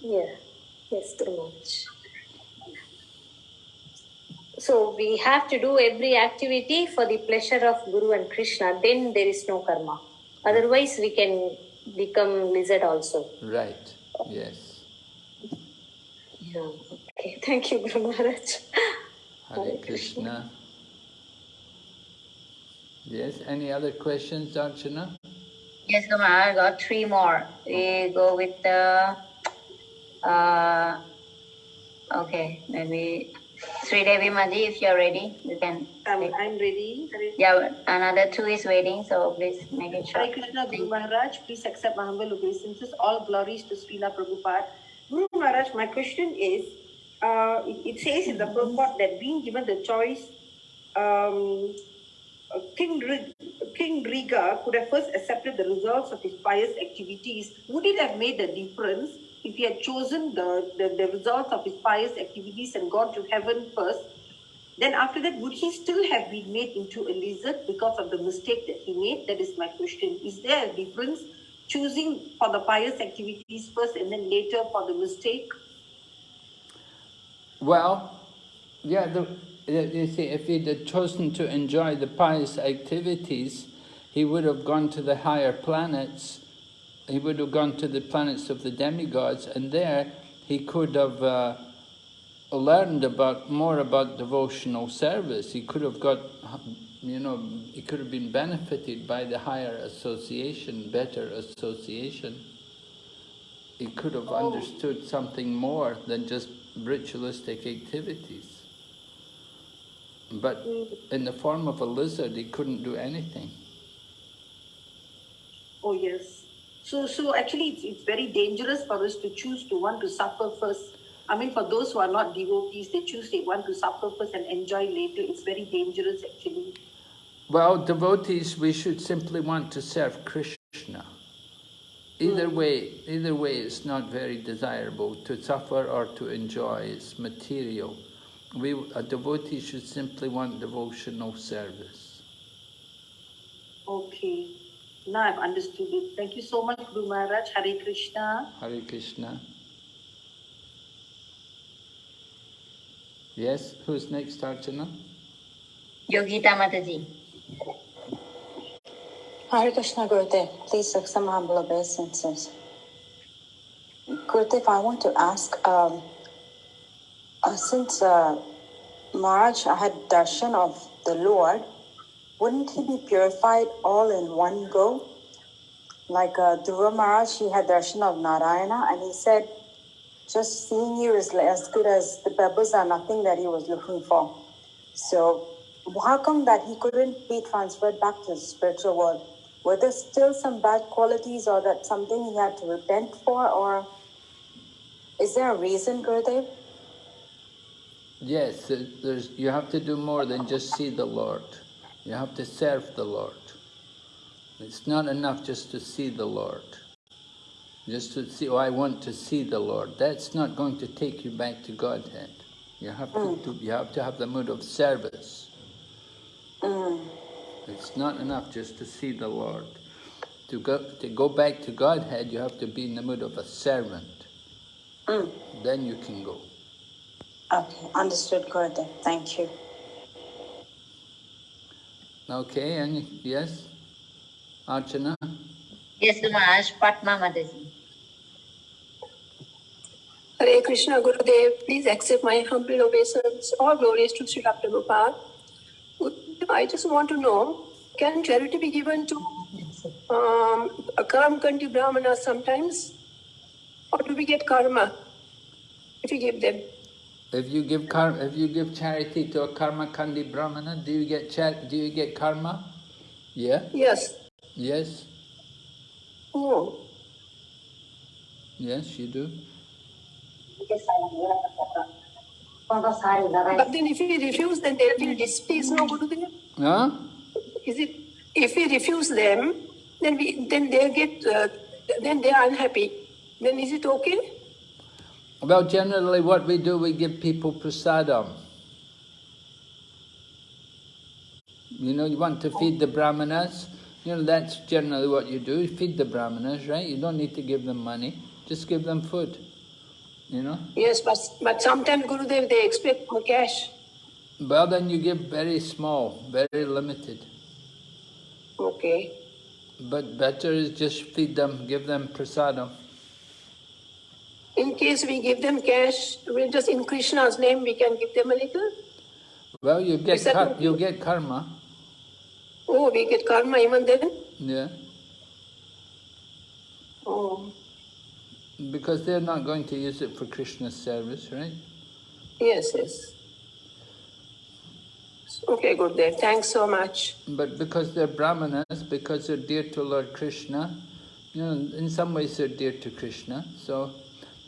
Yeah, yes, Guru Maharaj. So we have to do every activity for the pleasure of Guru and Krishna, then there is no karma. Otherwise, we can become lizard also. Right, yes. Yeah, okay. Thank you, Guru Maharaj. Hare Hare Krishna. Yes, any other questions, Archana? Yes, Guru Maharaj, I got three more. We go with the, uh, okay, maybe Sri Devi Maji, if you're ready, you can. Um, I'm ready. Yeah, another two is waiting, so please make it Hare short. Krishna Guru Maharaj, please accept my humble obeisances. All glories to Srila Prabhupada. Guru Maharaj, my question is, uh, it, says in the purport that being given the choice, um, uh, King, King Nriga could have first accepted the results of his pious activities. Would it have made a difference if he had chosen the, the, the results of his pious activities and gone to heaven first? Then after that, would he still have been made into a lizard because of the mistake that he made? That is my question. Is there a difference choosing for the pious activities first and then later for the mistake? Well, yeah, the, you see, if he'd had chosen to enjoy the pious activities, he would have gone to the higher planets, he would have gone to the planets of the demigods, and there he could have uh, learned about more about devotional service. He could have got, you know, it could have been benefited by the higher association, better association. It could have oh. understood something more than just ritualistic activities. But mm. in the form of a lizard, it couldn't do anything. Oh, yes. So, so actually, it's, it's very dangerous for us to choose to want to suffer first. I mean, for those who are not devotees, they choose they want to suffer first and enjoy later. It's very dangerous, actually. Well, devotees, we should simply want to serve Krishna. Either hmm. way, either way, it's not very desirable to suffer or to enjoy. It's material. We, a devotee should simply want devotional service. Okay. Now I've understood it. Thank you so much, Guru Maharaj. Hare Krishna. Hare Krishna. Yes, who's next, Archana? Yogita Mataji. Hare Krishna Gurudev, please accept some humble obeisances. Gurudev, I want to ask, um, uh, since uh, Maharaj had darshan of the Lord, wouldn't he be purified all in one go? Like uh, Dhruva Maharaj, he had darshan of Narayana, and he said, just seeing you is as good as the pebbles are nothing that he was looking for. So, how come that he couldn't be transferred back to the spiritual world? Were there still some bad qualities, or that something he had to repent for, or is there a reason, Gurudev? Yes, there's, you have to do more than just see the Lord. You have to serve the Lord. It's not enough just to see the Lord. Just to see, oh, I want to see the Lord. That's not going to take you back to Godhead. You have to, hmm. to you have to have the mood of service. Mm. It's not enough just to see the Lord. To go to go back to Godhead, you have to be in the mood of a servant. Mm. Then you can go. Okay, understood, Gurudev. Thank you. Okay, and yes, Archana. Yes, Guru Maharaj, Padma Mataji. Hare Krishna Gurudev, please accept my humble obeisance. All glories to Sri Prabhupada. Gurudev, I just want to know, can charity be given to um, a Karamkanti Brahmana sometimes? Or do we get karma if we give them? If you give karma, if you give charity to a karma kandi brahmana, do you get char do you get karma? Yeah. Yes. Yes. Oh. Yes, you do. But then if we refuse, then they will displease, no Gurudev? Huh? Is it, if we refuse them, then we, then they get, uh, then they are unhappy. Then is it okay? Well, generally, what we do, we give people prasadam. You know, you want to feed the brahmanas. You know, that's generally what you do. You feed the brahmanas, right? You don't need to give them money. Just give them food. You know. Yes, but, but sometimes Gurudev, they expect cash. Well, then you give very small, very limited. Okay. But better is just feed them, give them prasadam. In case we give them cash, we just in Krishna's name, we can give them a little. Well, you get kar you get karma. Oh, we get karma even then? Yeah. Oh, Because they're not going to use it for Krishna's service, right? yes, yes. Okay, good Gurudev, thanks so much. But because they're brahmanas, because they're dear to Lord Krishna, you know, in some ways they're dear to Krishna, so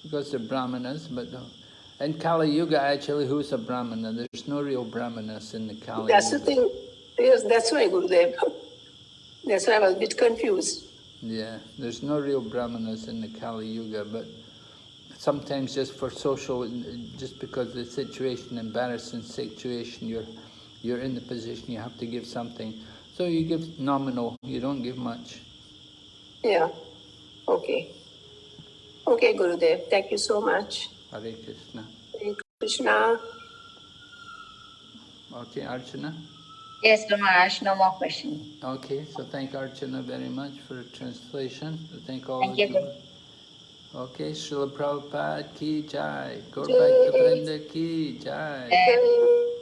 because they're brahmanas, but uh, in Kali Yuga actually who's a brahmana? There's no real brahmanas in the Kali That's the Yuga. thing. Yes, that's why, Gurudev. That's why I was a bit confused. Yeah, there's no real brahmanas in the Kali Yuga, but sometimes just for social, just because the situation, embarrassing situation, you're, you're in the position, you have to give something. So you give nominal, you don't give much. Yeah. Okay. Okay, Gurudev. Thank you so much. Hare Krishna. Hare Krishna. Okay, Archana? Yes, Maharaj, no more questions. Okay, so thank Archana very much for translation. Thank all Thank of you, you. Okay, Srila Prabhupada ki jai. Gaur Jai. Bhakta Vrinda ki jai. Jai.